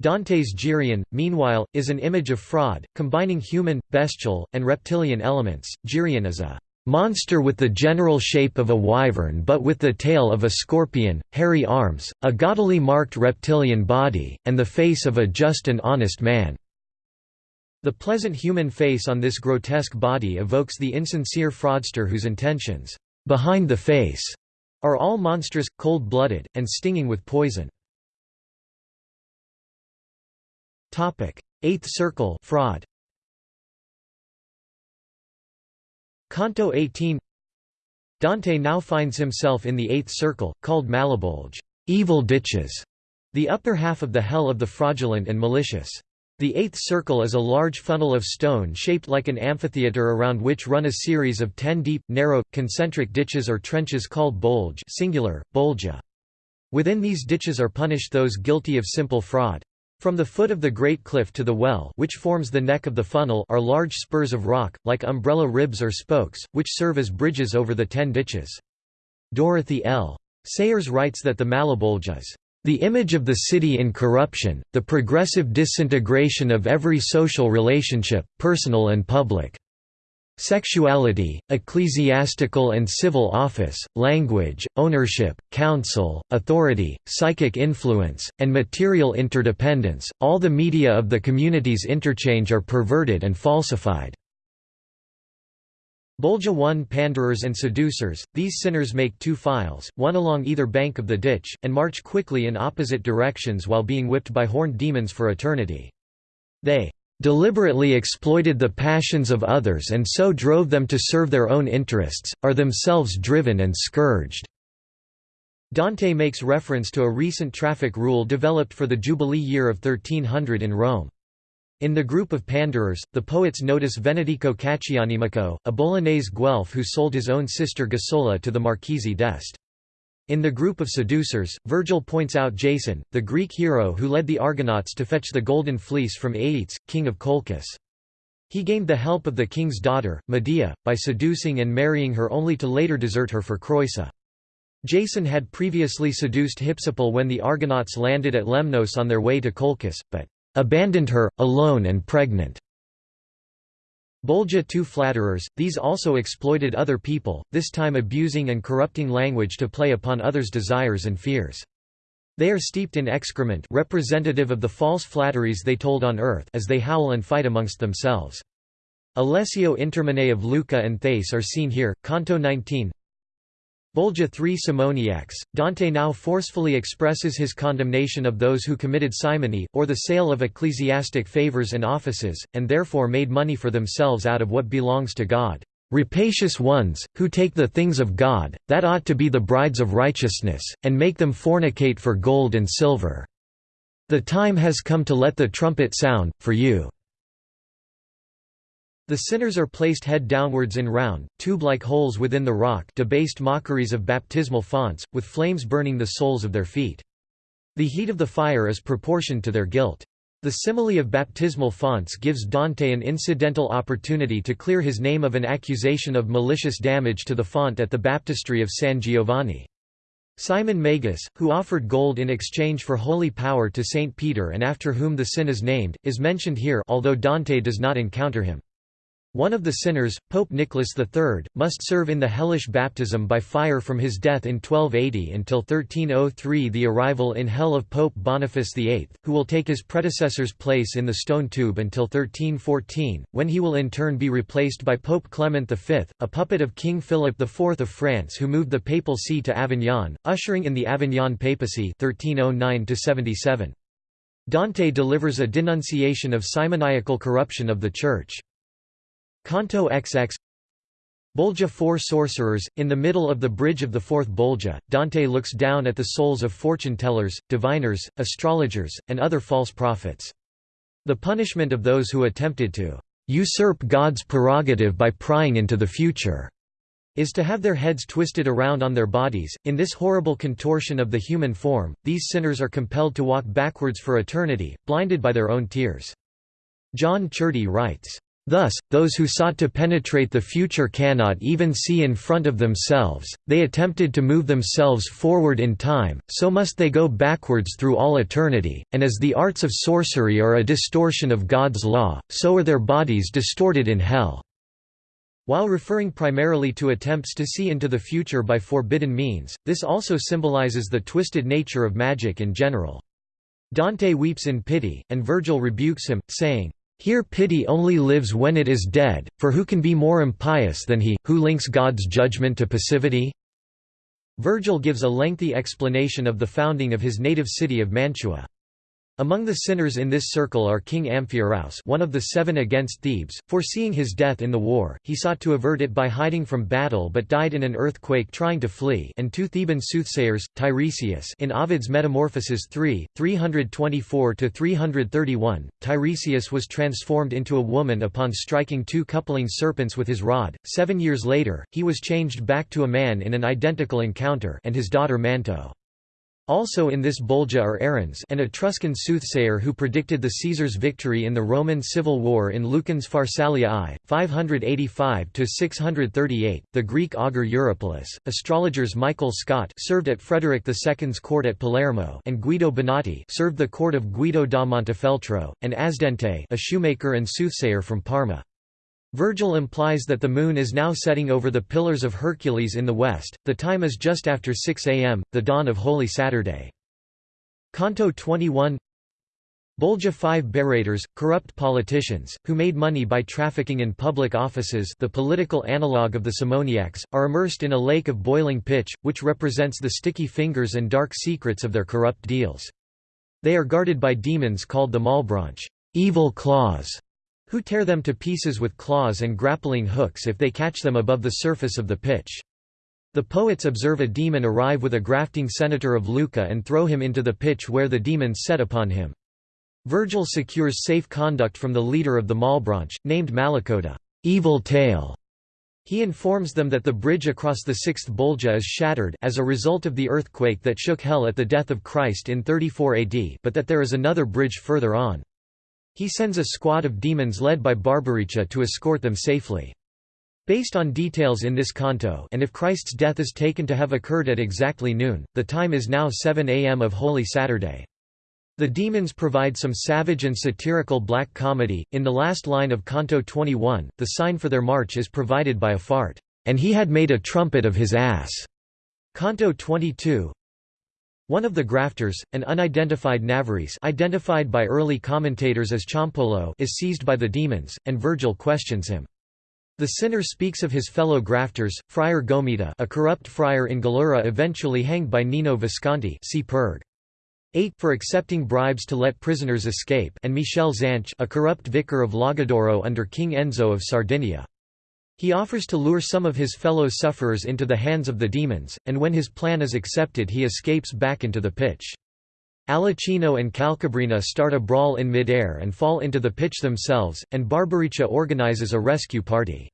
Dante's Geryon, meanwhile, is an image of fraud, combining human, bestial, and reptilian elements. Geryon is a monster with the general shape of a wyvern but with the tail of a scorpion, hairy arms, a gaudily marked reptilian body, and the face of a just and honest man. The pleasant human face on this grotesque body evokes the insincere fraudster whose intentions, behind the face, are all monstrous, cold-blooded, and stinging with poison. Eighth circle fraud. Canto 18 Dante now finds himself in the eighth circle, called Malebolge evil ditches", the upper half of the hell of the fraudulent and malicious. The eighth circle is a large funnel of stone shaped like an amphitheatre around which run a series of ten deep, narrow, concentric ditches or trenches called bolge singular, bolgia. Within these ditches are punished those guilty of simple fraud. From the foot of the great cliff to the well which forms the neck of the funnel are large spurs of rock, like umbrella ribs or spokes, which serve as bridges over the ten ditches. Dorothy L. Sayers writes that the Malebolge is the image of the city in corruption, the progressive disintegration of every social relationship, personal and public. Sexuality, ecclesiastical and civil office, language, ownership, counsel, authority, psychic influence, and material interdependence, all the media of the community's interchange are perverted and falsified. Bolgia 1 Panderers and seducers, these sinners make two files, one along either bank of the ditch, and march quickly in opposite directions while being whipped by horned demons for eternity. They deliberately exploited the passions of others and so drove them to serve their own interests, are themselves driven and scourged." Dante makes reference to a recent traffic rule developed for the Jubilee year of 1300 in Rome. In the group of panderers, the poets notice Venedico Caccianimico, a Bolognese Guelph who sold his own sister Gasola to the Marchese d'Este. In the group of seducers, Virgil points out Jason, the Greek hero who led the Argonauts to fetch the Golden Fleece from Aeetes, king of Colchis. He gained the help of the king's daughter, Medea, by seducing and marrying her only to later desert her for Creusa. Jason had previously seduced Hypsipyle when the Argonauts landed at Lemnos on their way to Colchis, but abandoned her, alone and pregnant. Bolgia too flatterers, these also exploited other people, this time abusing and corrupting language to play upon others' desires and fears. They are steeped in excrement representative of the false flatteries they told on earth as they howl and fight amongst themselves. Alessio Interminei of Lucca and Thais are seen here, Canto 19 Bolgia 3 Simoniacs, Dante now forcefully expresses his condemnation of those who committed simony, or the sale of ecclesiastic favors and offices, and therefore made money for themselves out of what belongs to God. Rapacious ones, who take the things of God, that ought to be the brides of righteousness, and make them fornicate for gold and silver. The time has come to let the trumpet sound, for you. The sinners are placed head downwards in round, tube-like holes within the rock debased mockeries of baptismal fonts, with flames burning the soles of their feet. The heat of the fire is proportioned to their guilt. The simile of baptismal fonts gives Dante an incidental opportunity to clear his name of an accusation of malicious damage to the font at the baptistry of San Giovanni. Simon Magus, who offered gold in exchange for holy power to Saint Peter and after whom the sin is named, is mentioned here although Dante does not encounter him. One of the sinners, Pope Nicholas III, must serve in the hellish baptism by fire from his death in 1280 until 1303 the arrival in hell of Pope Boniface VIII, who will take his predecessor's place in the stone tube until 1314, when he will in turn be replaced by Pope Clement V, a puppet of King Philip IV of France who moved the papal see to Avignon, ushering in the Avignon papacy 1309 -77. Dante delivers a denunciation of simoniacal corruption of the Church. Canto XX Bolgia Four Sorcerers, in the middle of the bridge of the fourth Bolgia, Dante looks down at the souls of fortune-tellers, diviners, astrologers, and other false prophets. The punishment of those who attempted to usurp God's prerogative by prying into the future is to have their heads twisted around on their bodies. In this horrible contortion of the human form, these sinners are compelled to walk backwards for eternity, blinded by their own tears. John Ciardi writes, Thus, those who sought to penetrate the future cannot even see in front of themselves, they attempted to move themselves forward in time, so must they go backwards through all eternity, and as the arts of sorcery are a distortion of God's law, so are their bodies distorted in hell." While referring primarily to attempts to see into the future by forbidden means, this also symbolizes the twisted nature of magic in general. Dante weeps in pity, and Virgil rebukes him, saying, here pity only lives when it is dead, for who can be more impious than he, who links God's judgment to passivity? Virgil gives a lengthy explanation of the founding of his native city of Mantua. Among the sinners in this circle are King Amphiaraus one of the seven against Thebes, foreseeing his death in the war, he sought to avert it by hiding from battle but died in an earthquake trying to flee. And two Theban soothsayers, Tiresias in Ovid's Metamorphoses 3, 324–331, Tiresias was transformed into a woman upon striking two coupling serpents with his rod, seven years later, he was changed back to a man in an identical encounter and his daughter Manto. Also in this Bolgia are Arruns an Etruscan soothsayer who predicted the Caesar's victory in the Roman Civil War in Lucan's Pharsalia I, 585–638, the Greek augur Eurypylus, astrologers Michael Scott served at Frederick II's court at Palermo and Guido Bonatti served the court of Guido da Montefeltro, and Asdente a shoemaker and soothsayer from Parma. Virgil implies that the moon is now setting over the Pillars of Hercules in the west, the time is just after 6 am, the dawn of Holy Saturday. Canto 21 Bolgia 5 Barrators, corrupt politicians, who made money by trafficking in public offices the political analogue of the Simoniacs, are immersed in a lake of boiling pitch, which represents the sticky fingers and dark secrets of their corrupt deals. They are guarded by demons called the Malebranche evil claws", who tear them to pieces with claws and grappling hooks if they catch them above the surface of the pitch. The poets observe a demon arrive with a grafting senator of Lucca and throw him into the pitch where the demons set upon him. Virgil secures safe conduct from the leader of the Malebranche, named Malacoda evil tale". He informs them that the bridge across the sixth Bolgia is shattered as a result of the earthquake that shook hell at the death of Christ in 34 AD but that there is another bridge further on. He sends a squad of demons led by Barbariccia to escort them safely. Based on details in this canto and if Christ's death is taken to have occurred at exactly noon, the time is now 7 am of Holy Saturday. The demons provide some savage and satirical black comedy. In the last line of Canto 21, the sign for their march is provided by a fart, and he had made a trumpet of his ass. Canto 22 One of the grafters, an unidentified Navarrese identified by early commentators as Ciampolo is seized by the demons, and Virgil questions him. The sinner speaks of his fellow grafters, Friar Gomita a corrupt friar in Gallura eventually hanged by Nino Visconti see Purg. 8 for accepting bribes to let prisoners escape and Michel Zanche a corrupt vicar of Logudoro under King Enzo of Sardinia. He offers to lure some of his fellow sufferers into the hands of the demons, and when his plan is accepted he escapes back into the pitch. Alichino and Calcabrina start a brawl in mid-air and fall into the pitch themselves, and Barbariccia organizes a rescue party.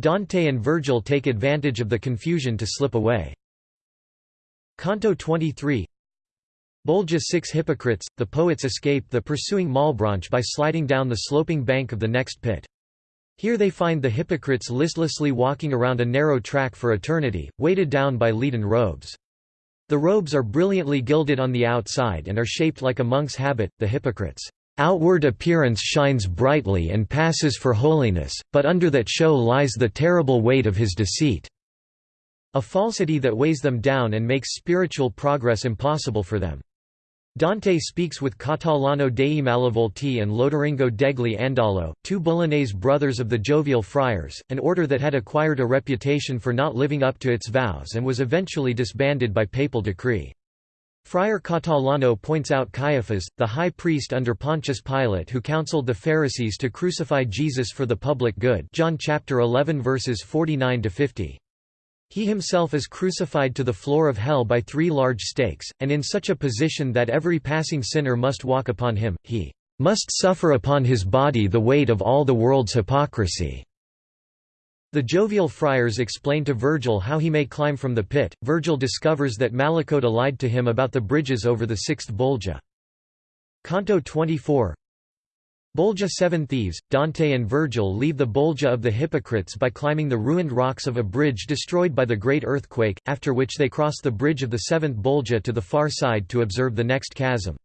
Dante and Virgil take advantage of the confusion to slip away. Canto 23 Bolgia six hypocrites, the poets escape the pursuing Malebranche by sliding down the sloping bank of the next pit. Here they find the hypocrites listlessly walking around a narrow track for eternity, weighted down by leaden robes. The robes are brilliantly gilded on the outside and are shaped like a monk's habit. The hypocrite's outward appearance shines brightly and passes for holiness, but under that show lies the terrible weight of his deceit. A falsity that weighs them down and makes spiritual progress impossible for them. Dante speaks with Catalano dei Malavolti and Loderingo degli Andalo, two Bolognese brothers of the Jovial Friars, an order that had acquired a reputation for not living up to its vows and was eventually disbanded by papal decree. Friar Catalano points out Caiaphas, the high priest under Pontius Pilate who counseled the Pharisees to crucify Jesus for the public good John chapter 11 verses 49 to 50. He himself is crucified to the floor of hell by three large stakes, and in such a position that every passing sinner must walk upon him, he must suffer upon his body the weight of all the world's hypocrisy." The jovial friars explain to Virgil how he may climb from the pit. Virgil discovers that Malacoda lied to him about the bridges over the sixth Bolgia. Canto 24 Bolgia Seven Thieves, Dante and Virgil leave the Bolgia of the Hypocrites by climbing the ruined rocks of a bridge destroyed by the Great Earthquake, after which they cross the bridge of the seventh Bolgia to the far side to observe the next chasm.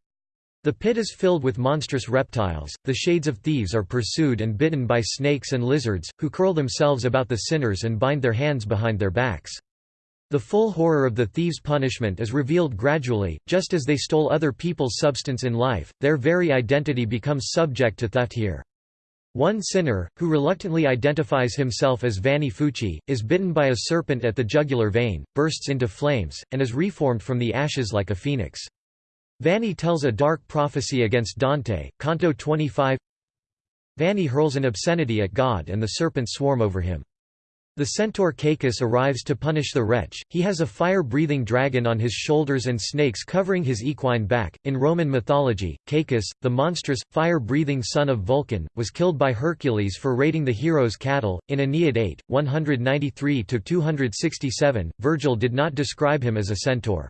The pit is filled with monstrous reptiles, the shades of thieves are pursued and bitten by snakes and lizards, who curl themselves about the sinners and bind their hands behind their backs. The full horror of the thieves' punishment is revealed gradually, just as they stole other people's substance in life, their very identity becomes subject to theft here. One sinner, who reluctantly identifies himself as Vanni Fucci, is bitten by a serpent at the jugular vein, bursts into flames, and is reformed from the ashes like a phoenix. Vanni tells a dark prophecy against Dante, Canto 25 Vanni hurls an obscenity at God and the serpents swarm over him. The centaur Cacus arrives to punish the wretch. He has a fire-breathing dragon on his shoulders and snakes covering his equine back. In Roman mythology, Cacus, the monstrous, fire-breathing son of Vulcan, was killed by Hercules for raiding the hero's cattle. In Aeneid 8, 193-267, Virgil did not describe him as a centaur.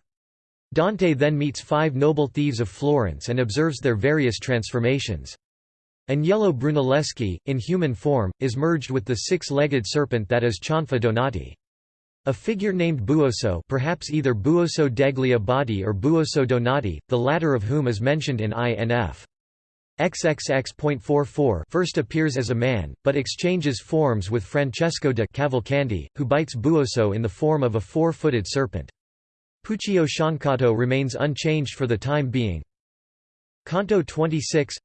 Dante then meets five noble thieves of Florence and observes their various transformations. Agnello Brunelleschi, in human form, is merged with the six-legged serpent that is Cianfa Donati. A figure named Buoso perhaps either Buoso degli Abbati or Buoso Donati, the latter of whom is mentioned in INF. XXX.44 first appears as a man, but exchanges forms with Francesco de Cavalcanti, who bites Buoso in the form of a four-footed serpent. Puccio Sciancato remains unchanged for the time being. Canto 26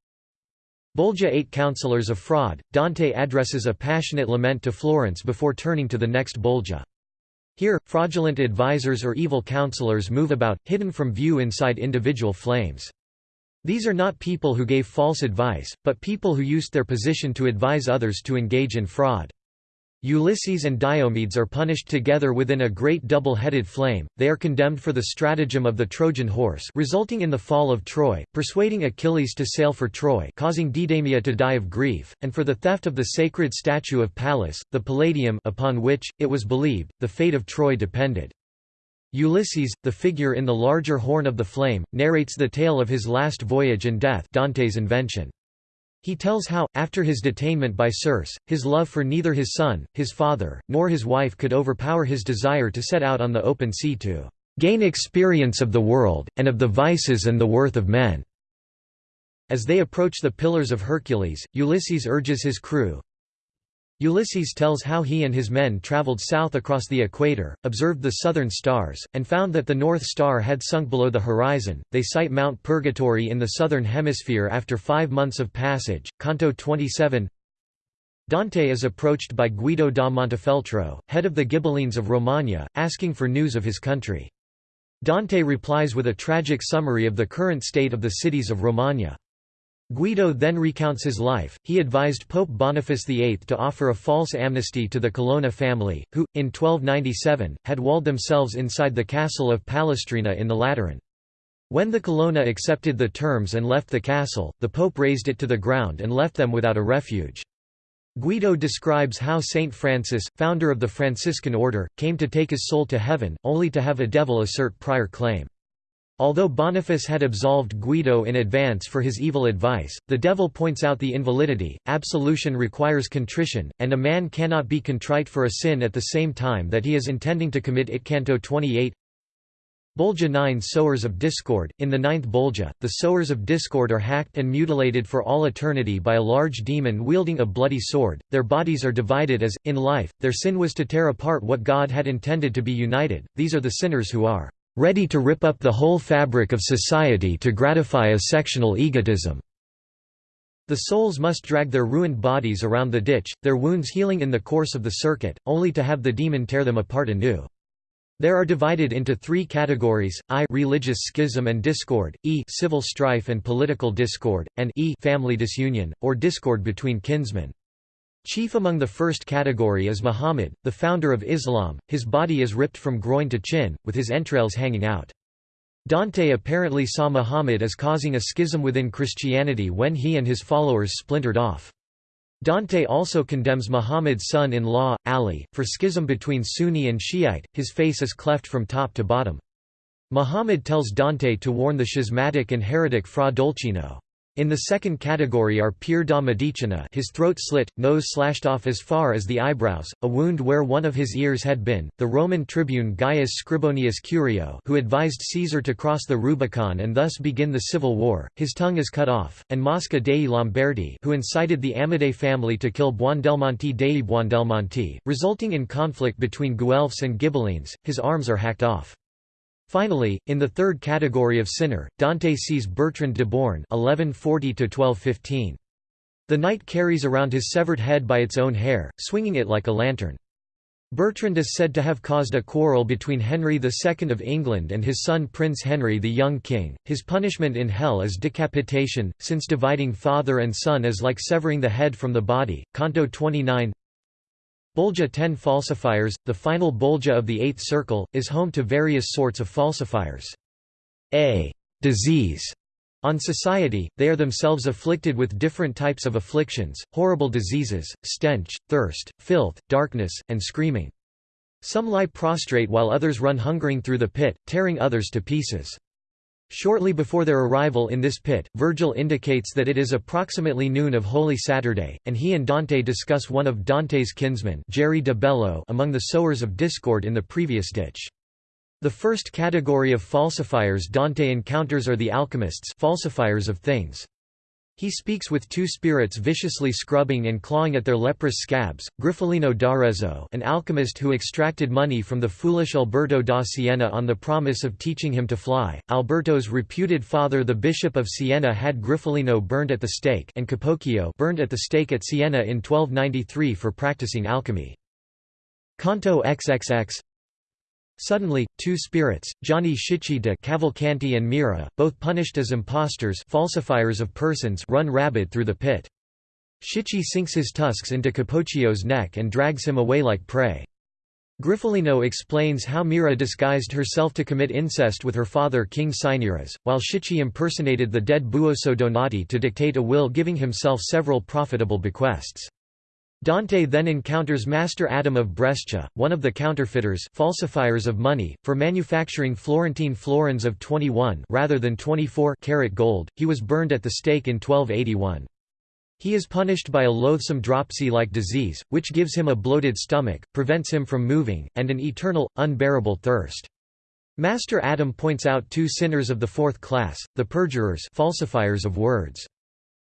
Bolgia Eight Counselors of Fraud, Dante addresses a passionate lament to Florence before turning to the next Bolgia. Here, fraudulent advisers or evil counselors move about, hidden from view inside individual flames. These are not people who gave false advice, but people who used their position to advise others to engage in fraud. Ulysses and Diomedes are punished together within a great double-headed flame, they are condemned for the stratagem of the Trojan horse resulting in the fall of Troy, persuading Achilles to sail for Troy causing Deidamia to die of grief, and for the theft of the sacred statue of Pallas, the Palladium upon which, it was believed, the fate of Troy depended. Ulysses, the figure in the larger horn of the flame, narrates the tale of his last voyage and death Dante's invention. He tells how, after his detainment by Circe, his love for neither his son, his father, nor his wife could overpower his desire to set out on the open sea to gain experience of the world, and of the vices and the worth of men." As they approach the Pillars of Hercules, Ulysses urges his crew, Ulysses tells how he and his men traveled south across the equator, observed the southern stars, and found that the North Star had sunk below the horizon. They sight Mount Purgatory in the southern hemisphere after five months of passage. Canto 27 Dante is approached by Guido da Montefeltro, head of the Ghibellines of Romagna, asking for news of his country. Dante replies with a tragic summary of the current state of the cities of Romagna. Guido then recounts his life. He advised Pope Boniface VIII to offer a false amnesty to the Colonna family, who, in 1297, had walled themselves inside the castle of Palestrina in the Lateran. When the Colonna accepted the terms and left the castle, the Pope razed it to the ground and left them without a refuge. Guido describes how Saint Francis, founder of the Franciscan order, came to take his soul to heaven, only to have a devil assert prior claim. Although Boniface had absolved Guido in advance for his evil advice, the devil points out the invalidity. Absolution requires contrition, and a man cannot be contrite for a sin at the same time that he is intending to commit it. Canto 28 Bolgia 9 Sowers of Discord In the ninth Bolgia, the sowers of discord are hacked and mutilated for all eternity by a large demon wielding a bloody sword. Their bodies are divided as, in life, their sin was to tear apart what God had intended to be united. These are the sinners who are ready to rip up the whole fabric of society to gratify a sectional egotism. The souls must drag their ruined bodies around the ditch, their wounds healing in the course of the circuit, only to have the demon tear them apart anew. There are divided into three categories, I religious schism and discord, E civil strife and political discord, and E family disunion, or discord between kinsmen. Chief among the first category is Muhammad, the founder of Islam, his body is ripped from groin to chin, with his entrails hanging out. Dante apparently saw Muhammad as causing a schism within Christianity when he and his followers splintered off. Dante also condemns Muhammad's son-in-law, Ali, for schism between Sunni and Shiite, his face is cleft from top to bottom. Muhammad tells Dante to warn the schismatic and heretic Fra Dolcino. In the second category are Pier da Medicina his throat slit, nose slashed off as far as the eyebrows, a wound where one of his ears had been, the Roman tribune Gaius Scribonius Curio who advised Caesar to cross the Rubicon and thus begin the civil war, his tongue is cut off, and Mosca dei Lamberti who incited the Amadei family to kill Buondelmonti dei Buondelmonti, resulting in conflict between Guelphs and Ghibellines, his arms are hacked off. Finally, in the third category of sinner, Dante sees Bertrand de Born (1140–1215). The knight carries around his severed head by its own hair, swinging it like a lantern. Bertrand is said to have caused a quarrel between Henry II of England and his son Prince Henry the young king. His punishment in hell is decapitation, since dividing father and son is like severing the head from the body. Canto 29 Bolgia 10 falsifiers, the final Bolgia of the eighth circle, is home to various sorts of falsifiers. A disease on society, they are themselves afflicted with different types of afflictions, horrible diseases, stench, thirst, filth, darkness, and screaming. Some lie prostrate while others run hungering through the pit, tearing others to pieces. Shortly before their arrival in this pit, Virgil indicates that it is approximately noon of Holy Saturday, and he and Dante discuss one of Dante's kinsmen Geri de Bello among the sowers of discord in the previous ditch. The first category of falsifiers Dante encounters are the alchemists falsifiers of things. He speaks with two spirits viciously scrubbing and clawing at their leprous scabs, Griffolino d'Arezzo an alchemist who extracted money from the foolish Alberto da Siena on the promise of teaching him to fly. Alberto's reputed father the Bishop of Siena had Griffolino burned at the stake and Capocchio burned at the stake at Siena in 1293 for practicing alchemy. Canto XXX Suddenly, two spirits, Gianni Schicchi de Cavalcanti and Myrrha, both punished as impostors falsifiers of persons run rabid through the pit. Schicchi sinks his tusks into Capocchio's neck and drags him away like prey. Griffolino explains how Myrrha disguised herself to commit incest with her father King Cinyras, while Schicchi impersonated the dead Buoso Donati to dictate a will giving himself several profitable bequests. Dante then encounters Master Adam of Brescia, one of the counterfeiters falsifiers of money, for manufacturing Florentine florins of 21 rather than 24 karat gold. He was burned at the stake in 1281. He is punished by a loathsome dropsy-like disease, which gives him a bloated stomach, prevents him from moving, and an eternal, unbearable thirst. Master Adam points out two sinners of the fourth class, the perjurers falsifiers of words.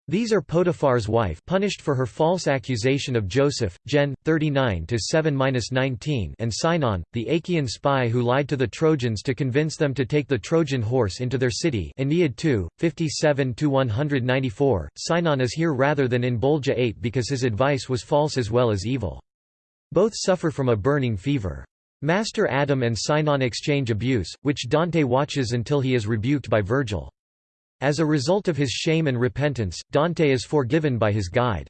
These are Potiphar's wife punished for her false accusation of Joseph, Gen. 39-7-19 and Sinon, the Achaean spy who lied to the Trojans to convince them to take the Trojan horse into their city Aeneid 2, 57–194. Sinon is here rather than in Bolgia 8 because his advice was false as well as evil. Both suffer from a burning fever. Master Adam and Sinon exchange abuse, which Dante watches until he is rebuked by Virgil. As a result of his shame and repentance, Dante is forgiven by his guide.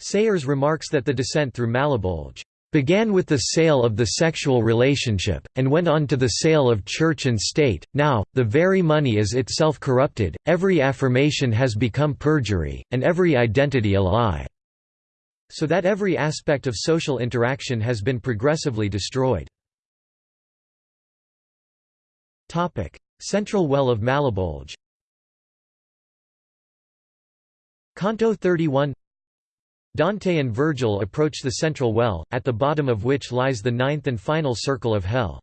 Sayers remarks that the descent through Malebolge began with the sale of the sexual relationship, and went on to the sale of church and state. Now, the very money is itself corrupted, every affirmation has become perjury, and every identity a lie. So that every aspect of social interaction has been progressively destroyed. Central well of Malebolge Canto 31 Dante and Virgil approach the central well, at the bottom of which lies the ninth and final circle of hell.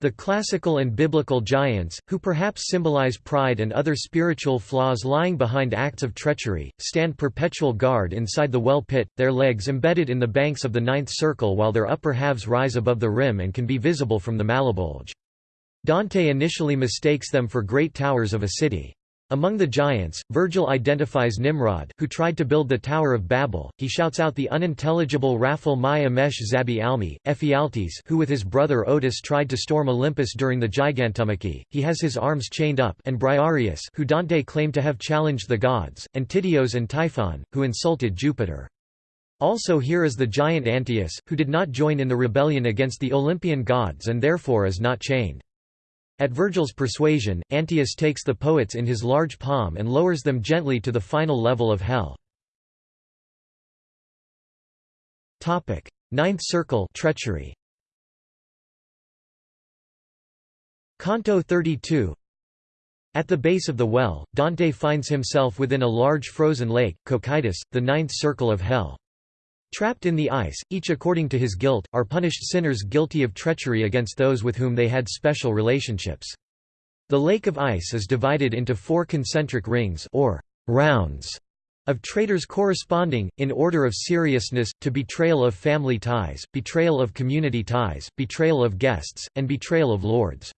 The classical and biblical giants, who perhaps symbolize pride and other spiritual flaws lying behind acts of treachery, stand perpetual guard inside the well pit, their legs embedded in the banks of the ninth circle while their upper halves rise above the rim and can be visible from the Malebolge. Dante initially mistakes them for great towers of a city. Among the giants, Virgil identifies Nimrod, who tried to build the Tower of Babel. He shouts out the unintelligible Raphel mai amesh zabi almi, Ephialtes who with his brother Otus tried to storm Olympus during the Gigantomachy. He has his arms chained up and Briareus who Dante claimed to have challenged the gods, and Tityos and Typhon, who insulted Jupiter. Also here is the giant Antaeus, who did not join in the rebellion against the Olympian gods and therefore is not chained. At Virgil's persuasion, Antaeus takes the poets in his large palm and lowers them gently to the final level of hell. Topic: Ninth circle treachery. Canto 32 At the base of the well, Dante finds himself within a large frozen lake, Cocytus, the ninth circle of hell. Trapped in the ice, each according to his guilt, are punished sinners guilty of treachery against those with whom they had special relationships. The lake of ice is divided into four concentric rings or rounds of traitors corresponding, in order of seriousness, to betrayal of family ties, betrayal of community ties, betrayal of guests, and betrayal of lords.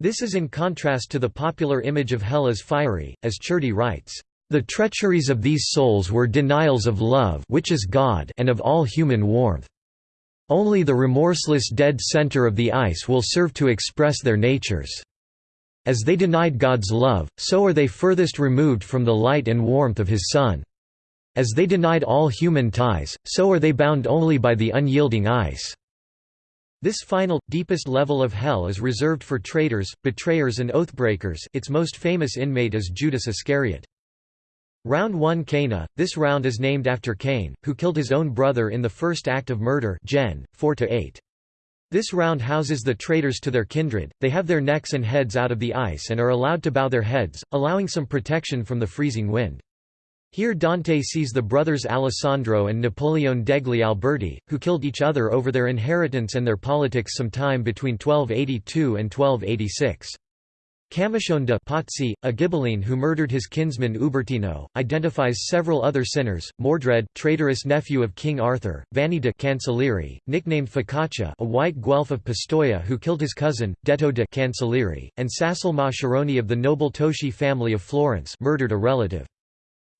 This is in contrast to the popular image of hell as fiery, as Ciardi writes, the treacheries of these souls were denials of love which is God and of all human warmth. Only the remorseless dead center of the ice will serve to express their natures. As they denied God's love, so are they furthest removed from the light and warmth of His Son. As they denied all human ties, so are they bound only by the unyielding ice. This final, deepest level of hell is reserved for traitors, betrayers and oathbreakers its most famous inmate is Judas Iscariot. Round 1 Caina, this round is named after Cain, who killed his own brother in the first act of murder Gen. 4 This round houses the traitors to their kindred, they have their necks and heads out of the ice and are allowed to bow their heads, allowing some protection from the freezing wind. Here Dante sees the brothers Alessandro and Napoleon degli Alberti, who killed each other over their inheritance and their politics sometime between 1282 and 1286. Camicion de Pazzi, a Ghibelline who murdered his kinsman Ubertino, identifies several other sinners, Mordred traitorous nephew of King Arthur, Vanni de Cancellieri, nicknamed Focaccia a white Guelph of Pistoia who killed his cousin, Detto de Cancellieri, and Sassol Mascheroni of the noble Toschi family of Florence murdered a relative.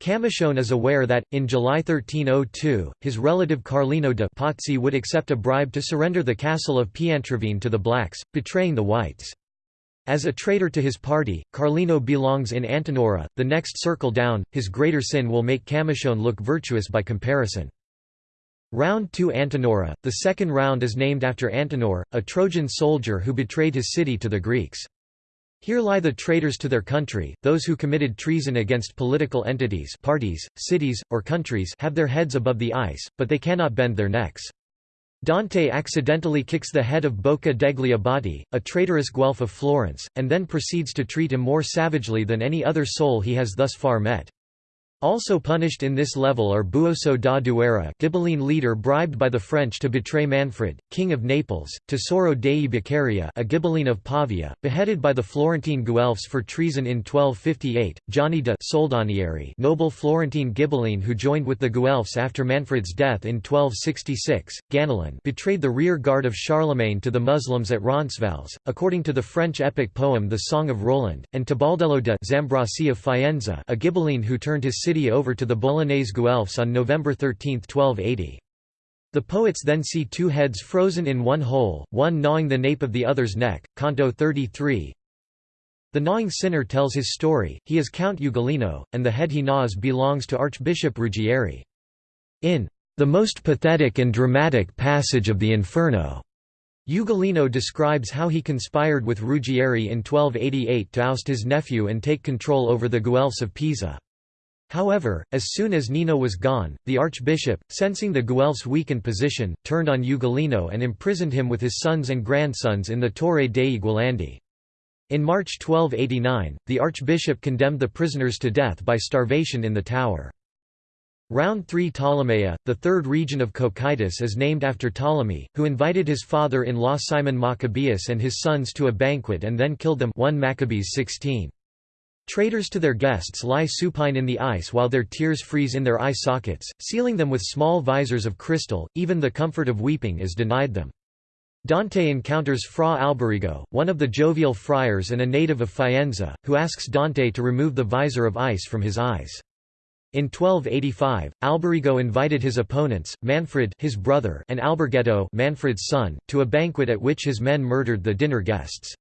Camicion is aware that, in July 1302, his relative Carlino de Pazzi would accept a bribe to surrender the castle of Piantravigne to the blacks, betraying the whites. As a traitor to his party, Carlino belongs in Antenora, the next circle down, his greater sin will make Camicion look virtuous by comparison. Round 2 Antenora, the second round is named after Antenor, a Trojan soldier who betrayed his city to the Greeks. Here lie the traitors to their country, those who committed treason against political entities parties, cities, or countries have their heads above the ice, but they cannot bend their necks. Dante accidentally kicks the head of Bocca degli Abati, a traitorous Guelph of Florence, and then proceeds to treat him more savagely than any other soul he has thus far met. Also punished in this level are Buoso da Duera Ghibelline leader bribed by the French to betray Manfred, king of Naples, Tesoro dei Beccaria a Ghibelline of Pavia, beheaded by the Florentine Guelphs for treason in 1258, Gianni de Soldanieri noble Florentine Ghibelline who joined with the Guelphs after Manfred's death in 1266, Ganelon betrayed the rear guard of Charlemagne to the Muslims at Roncesvalles, according to the French epic poem The Song of Roland, and Tebaldello de Zambrasi of Faenza a Ghibelline who turned his city over to the Bolognese Guelphs on November 13, 1280. The poets then see two heads frozen in one hole, one gnawing the nape of the other's neck. Canto 33. The gnawing sinner tells his story, he is Count Ugolino, and the head he gnaws belongs to Archbishop Ruggieri. In the most pathetic and dramatic passage of the Inferno, Ugolino describes how he conspired with Ruggieri in 1288 to oust his nephew and take control over the Guelphs of Pisa. However, as soon as Nino was gone, the archbishop, sensing the Guelphs' weakened position, turned on Ugolino and imprisoned him with his sons and grandsons in the Torre dei Gualandi. In March 1289, the archbishop condemned the prisoners to death by starvation in the tower. Round 3 Ptolemaea, the third region of Cocytus is named after Ptolemy, who invited his father-in-law Simon Maccabeus and his sons to a banquet and then killed them 1 Maccabees 16. Traitors to their guests lie supine in the ice while their tears freeze in their eye sockets, sealing them with small visors of crystal, even the comfort of weeping is denied them. Dante encounters Fra Alberigo, one of the jovial friars and a native of Faenza, who asks Dante to remove the visor of ice from his eyes. In 1285, Alberigo invited his opponents, Manfred his brother and Alberghetto Manfred's son, to a banquet at which his men murdered the dinner guests.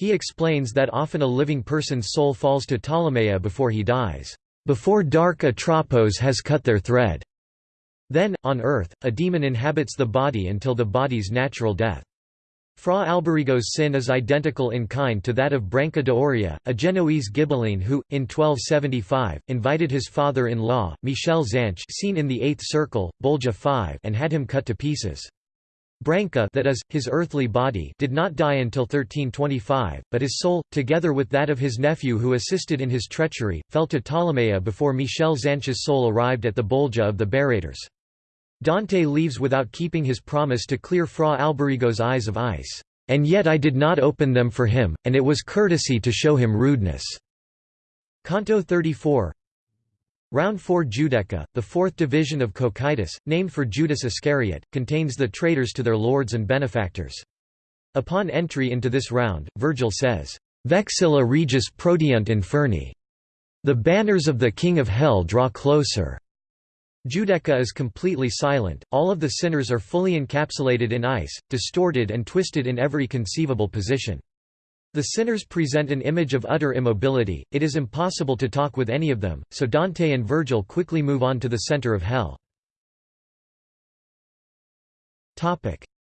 He explains that often a living person's soul falls to Ptolemaea before he dies, "...before dark Atropos has cut their thread." Then, on earth, a demon inhabits the body until the body's natural death. Fra Alberigo's sin is identical in kind to that of Branca d'Oria, a Genoese Ghibelline who, in 1275, invited his father-in-law, Michel Zanche seen in the Eighth Circle, Bolgia 5 and had him cut to pieces. Branca that is, his earthly body did not die until 1325, but his soul, together with that of his nephew who assisted in his treachery, fell to Ptolemaea before Michel Zanche's soul arrived at the Bolgia of the Barrators. Dante leaves without keeping his promise to clear Fra Alberigo's eyes of ice, "...and yet I did not open them for him, and it was courtesy to show him rudeness." Canto 34 Round 4 Giudecca, the fourth division of Cocytus, named for Judas Iscariot, contains the traitors to their lords and benefactors. Upon entry into this round, Virgil says, Vexilla regis prodeunt inferni. The banners of the king of hell draw closer. Giudecca is completely silent, all of the sinners are fully encapsulated in ice, distorted and twisted in every conceivable position. The sinners present an image of utter immobility, it is impossible to talk with any of them, so Dante and Virgil quickly move on to the center of hell.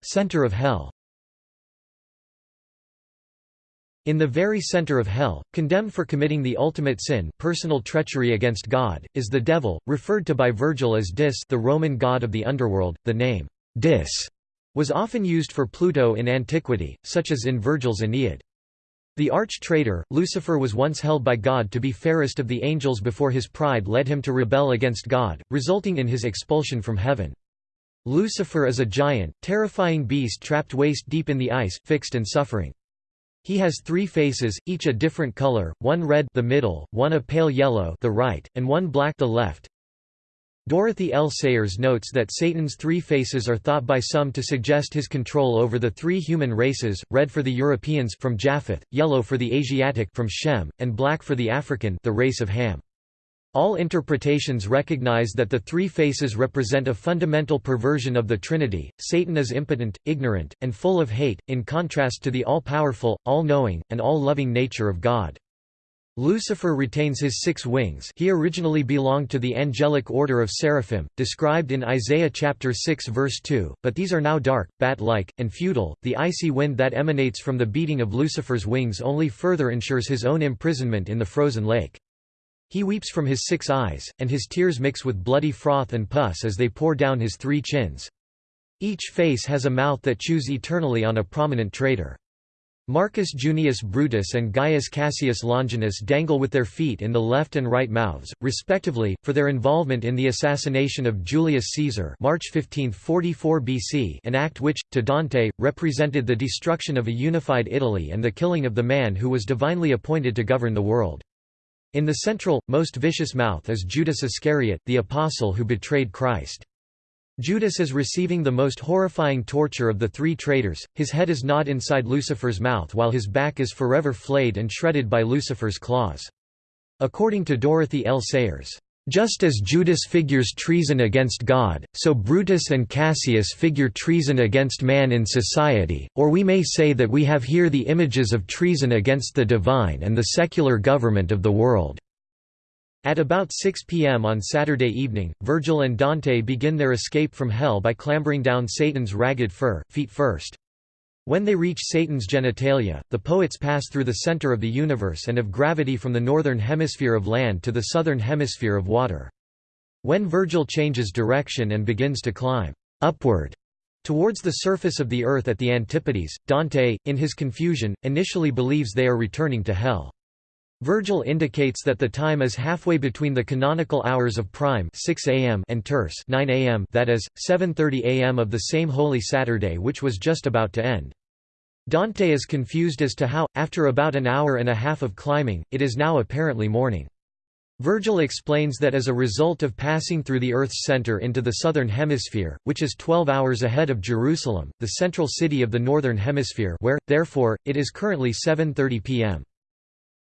Center of hell In the very center of hell, condemned for committing the ultimate sin personal treachery against God, is the devil, referred to by Virgil as Dis the Roman god of the underworld. The name, Dis, was often used for Pluto in antiquity, such as in Virgil's Aeneid. The arch-traitor, Lucifer was once held by God to be fairest of the angels before his pride led him to rebel against God, resulting in his expulsion from heaven. Lucifer is a giant, terrifying beast trapped waist-deep in the ice, fixed and suffering. He has three faces, each a different color, one red the middle, one a pale yellow the right, and one black the left. Dorothy L. Sayers notes that Satan's three faces are thought by some to suggest his control over the three human races, red for the Europeans from Japheth, yellow for the Asiatic from Shem, and black for the African the race of Ham. All interpretations recognize that the three faces represent a fundamental perversion of the Trinity. Satan is impotent, ignorant, and full of hate, in contrast to the all-powerful, all-knowing, and all-loving nature of God. Lucifer retains his six wings he originally belonged to the angelic order of seraphim, described in Isaiah chapter 6 verse 2, but these are now dark, bat-like, and futile. The icy wind that emanates from the beating of Lucifer's wings only further ensures his own imprisonment in the frozen lake. He weeps from his six eyes, and his tears mix with bloody froth and pus as they pour down his three chins. Each face has a mouth that chews eternally on a prominent traitor. Marcus Junius Brutus and Gaius Cassius Longinus dangle with their feet in the left and right mouths, respectively, for their involvement in the assassination of Julius Caesar March 15, 44 BC an act which, to Dante, represented the destruction of a unified Italy and the killing of the man who was divinely appointed to govern the world. In the central, most vicious mouth is Judas Iscariot, the apostle who betrayed Christ. Judas is receiving the most horrifying torture of the three traitors, his head is gnawed inside Lucifer's mouth while his back is forever flayed and shredded by Lucifer's claws. According to Dorothy L. Sayers, just as Judas figures treason against God, so Brutus and Cassius figure treason against man in society, or we may say that we have here the images of treason against the divine and the secular government of the world. At about 6 p.m. on Saturday evening, Virgil and Dante begin their escape from hell by clambering down Satan's ragged fur, feet first. When they reach Satan's genitalia, the poets pass through the center of the universe and of gravity from the northern hemisphere of land to the southern hemisphere of water. When Virgil changes direction and begins to climb upward towards the surface of the earth at the Antipodes, Dante, in his confusion, initially believes they are returning to hell. Virgil indicates that the time is halfway between the canonical hours of prime 6 am and terce 9 am that is, 7.30 am of the same Holy Saturday which was just about to end. Dante is confused as to how, after about an hour and a half of climbing, it is now apparently morning. Virgil explains that as a result of passing through the Earth's center into the southern hemisphere, which is 12 hours ahead of Jerusalem, the central city of the northern hemisphere where, therefore, it is currently 7.30 pm.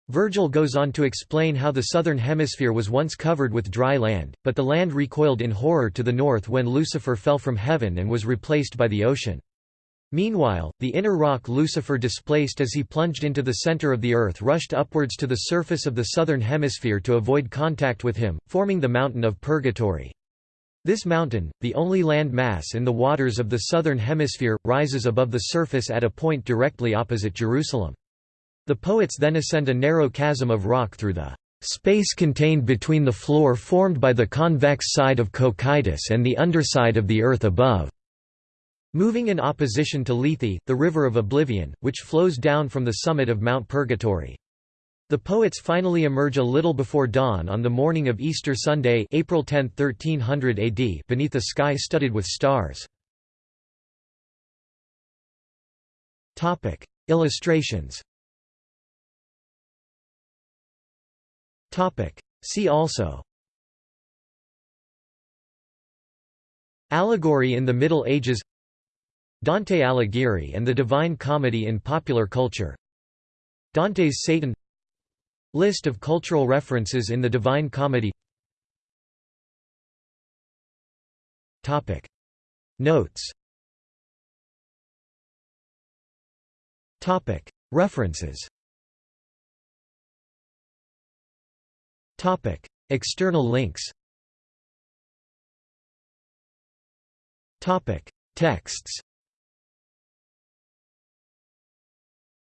Virgil goes on to explain how the southern hemisphere was once covered with dry land, but the land recoiled in horror to the north when Lucifer fell from heaven and was replaced by the ocean. Meanwhile, the inner rock Lucifer displaced as he plunged into the center of the earth rushed upwards to the surface of the southern hemisphere to avoid contact with him, forming the mountain of Purgatory. This mountain, the only land mass in the waters of the southern hemisphere, rises above the surface at a point directly opposite Jerusalem. The poets then ascend a narrow chasm of rock through the space contained between the floor formed by the convex side of Cocytus and the underside of the earth above. Moving in opposition to Lethe, the river of oblivion, which flows down from the summit of Mount Purgatory. The poets finally emerge a little before dawn on the morning of Easter Sunday April 10, 1300 AD beneath a sky studded with stars. Illustrations See also. Allegory in the Middle Ages. Dante Alighieri and the Divine Comedy in popular culture. Dante's Satan. List of cultural references in the Divine Comedy. Notes. References Topic: External links. Topic: Texts.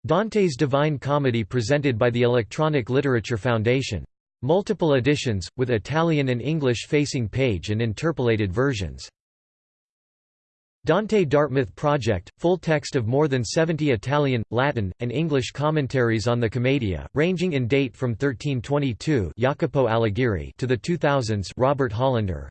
Dante's Divine Comedy presented by the Electronic Literature Foundation. Multiple editions, with Italian and English facing page and interpolated versions. Dante Dartmouth Project, full text of more than 70 Italian, Latin, and English commentaries on the Commedia, ranging in date from 1322 Jacopo Alighieri to the 2000s Robert Hollander.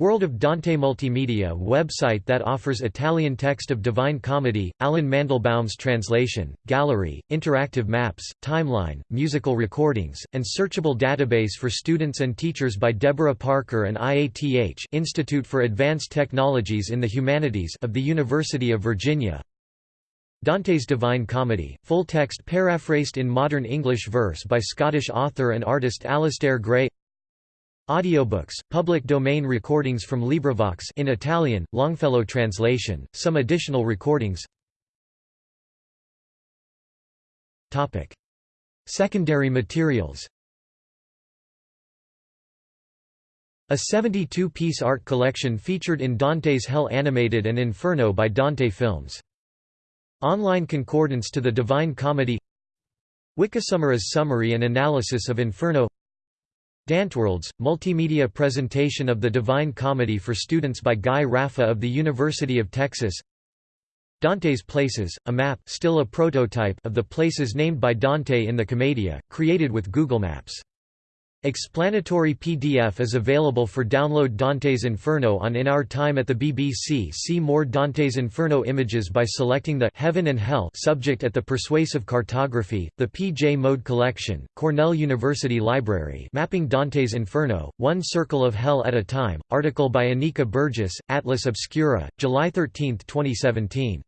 World of Dante Multimedia website that offers Italian text of Divine Comedy, Allen Mandelbaum's translation, gallery, interactive maps, timeline, musical recordings, and searchable database for students and teachers by Deborah Parker and IATH Institute for Advanced Technologies in the Humanities of the University of Virginia. Dante's Divine Comedy, full text paraphrased in modern English verse by Scottish author and artist Alasdair Gray Audiobooks, public domain recordings from LibriVox in Italian, Longfellow translation, some additional recordings Topic. Secondary materials A 72-piece art collection featured in Dante's Hell Animated and Inferno by Dante Films. Online concordance to the Divine Comedy Wikisummary's summary and analysis of Inferno Danteworlds, multimedia presentation of the Divine Comedy for students by Guy Raffa of the University of Texas Dante's Places, a map still a prototype of the places named by Dante in the Commedia, created with Google Maps. Explanatory PDF is available for download Dante's Inferno on In Our Time at the BBC See more Dante's Inferno images by selecting the Heaven and Hell subject at the Persuasive Cartography, the P.J. Mode Collection, Cornell University Library Mapping Dante's Inferno, One Circle of Hell at a Time, article by Anika Burgess, Atlas Obscura, July 13, 2017.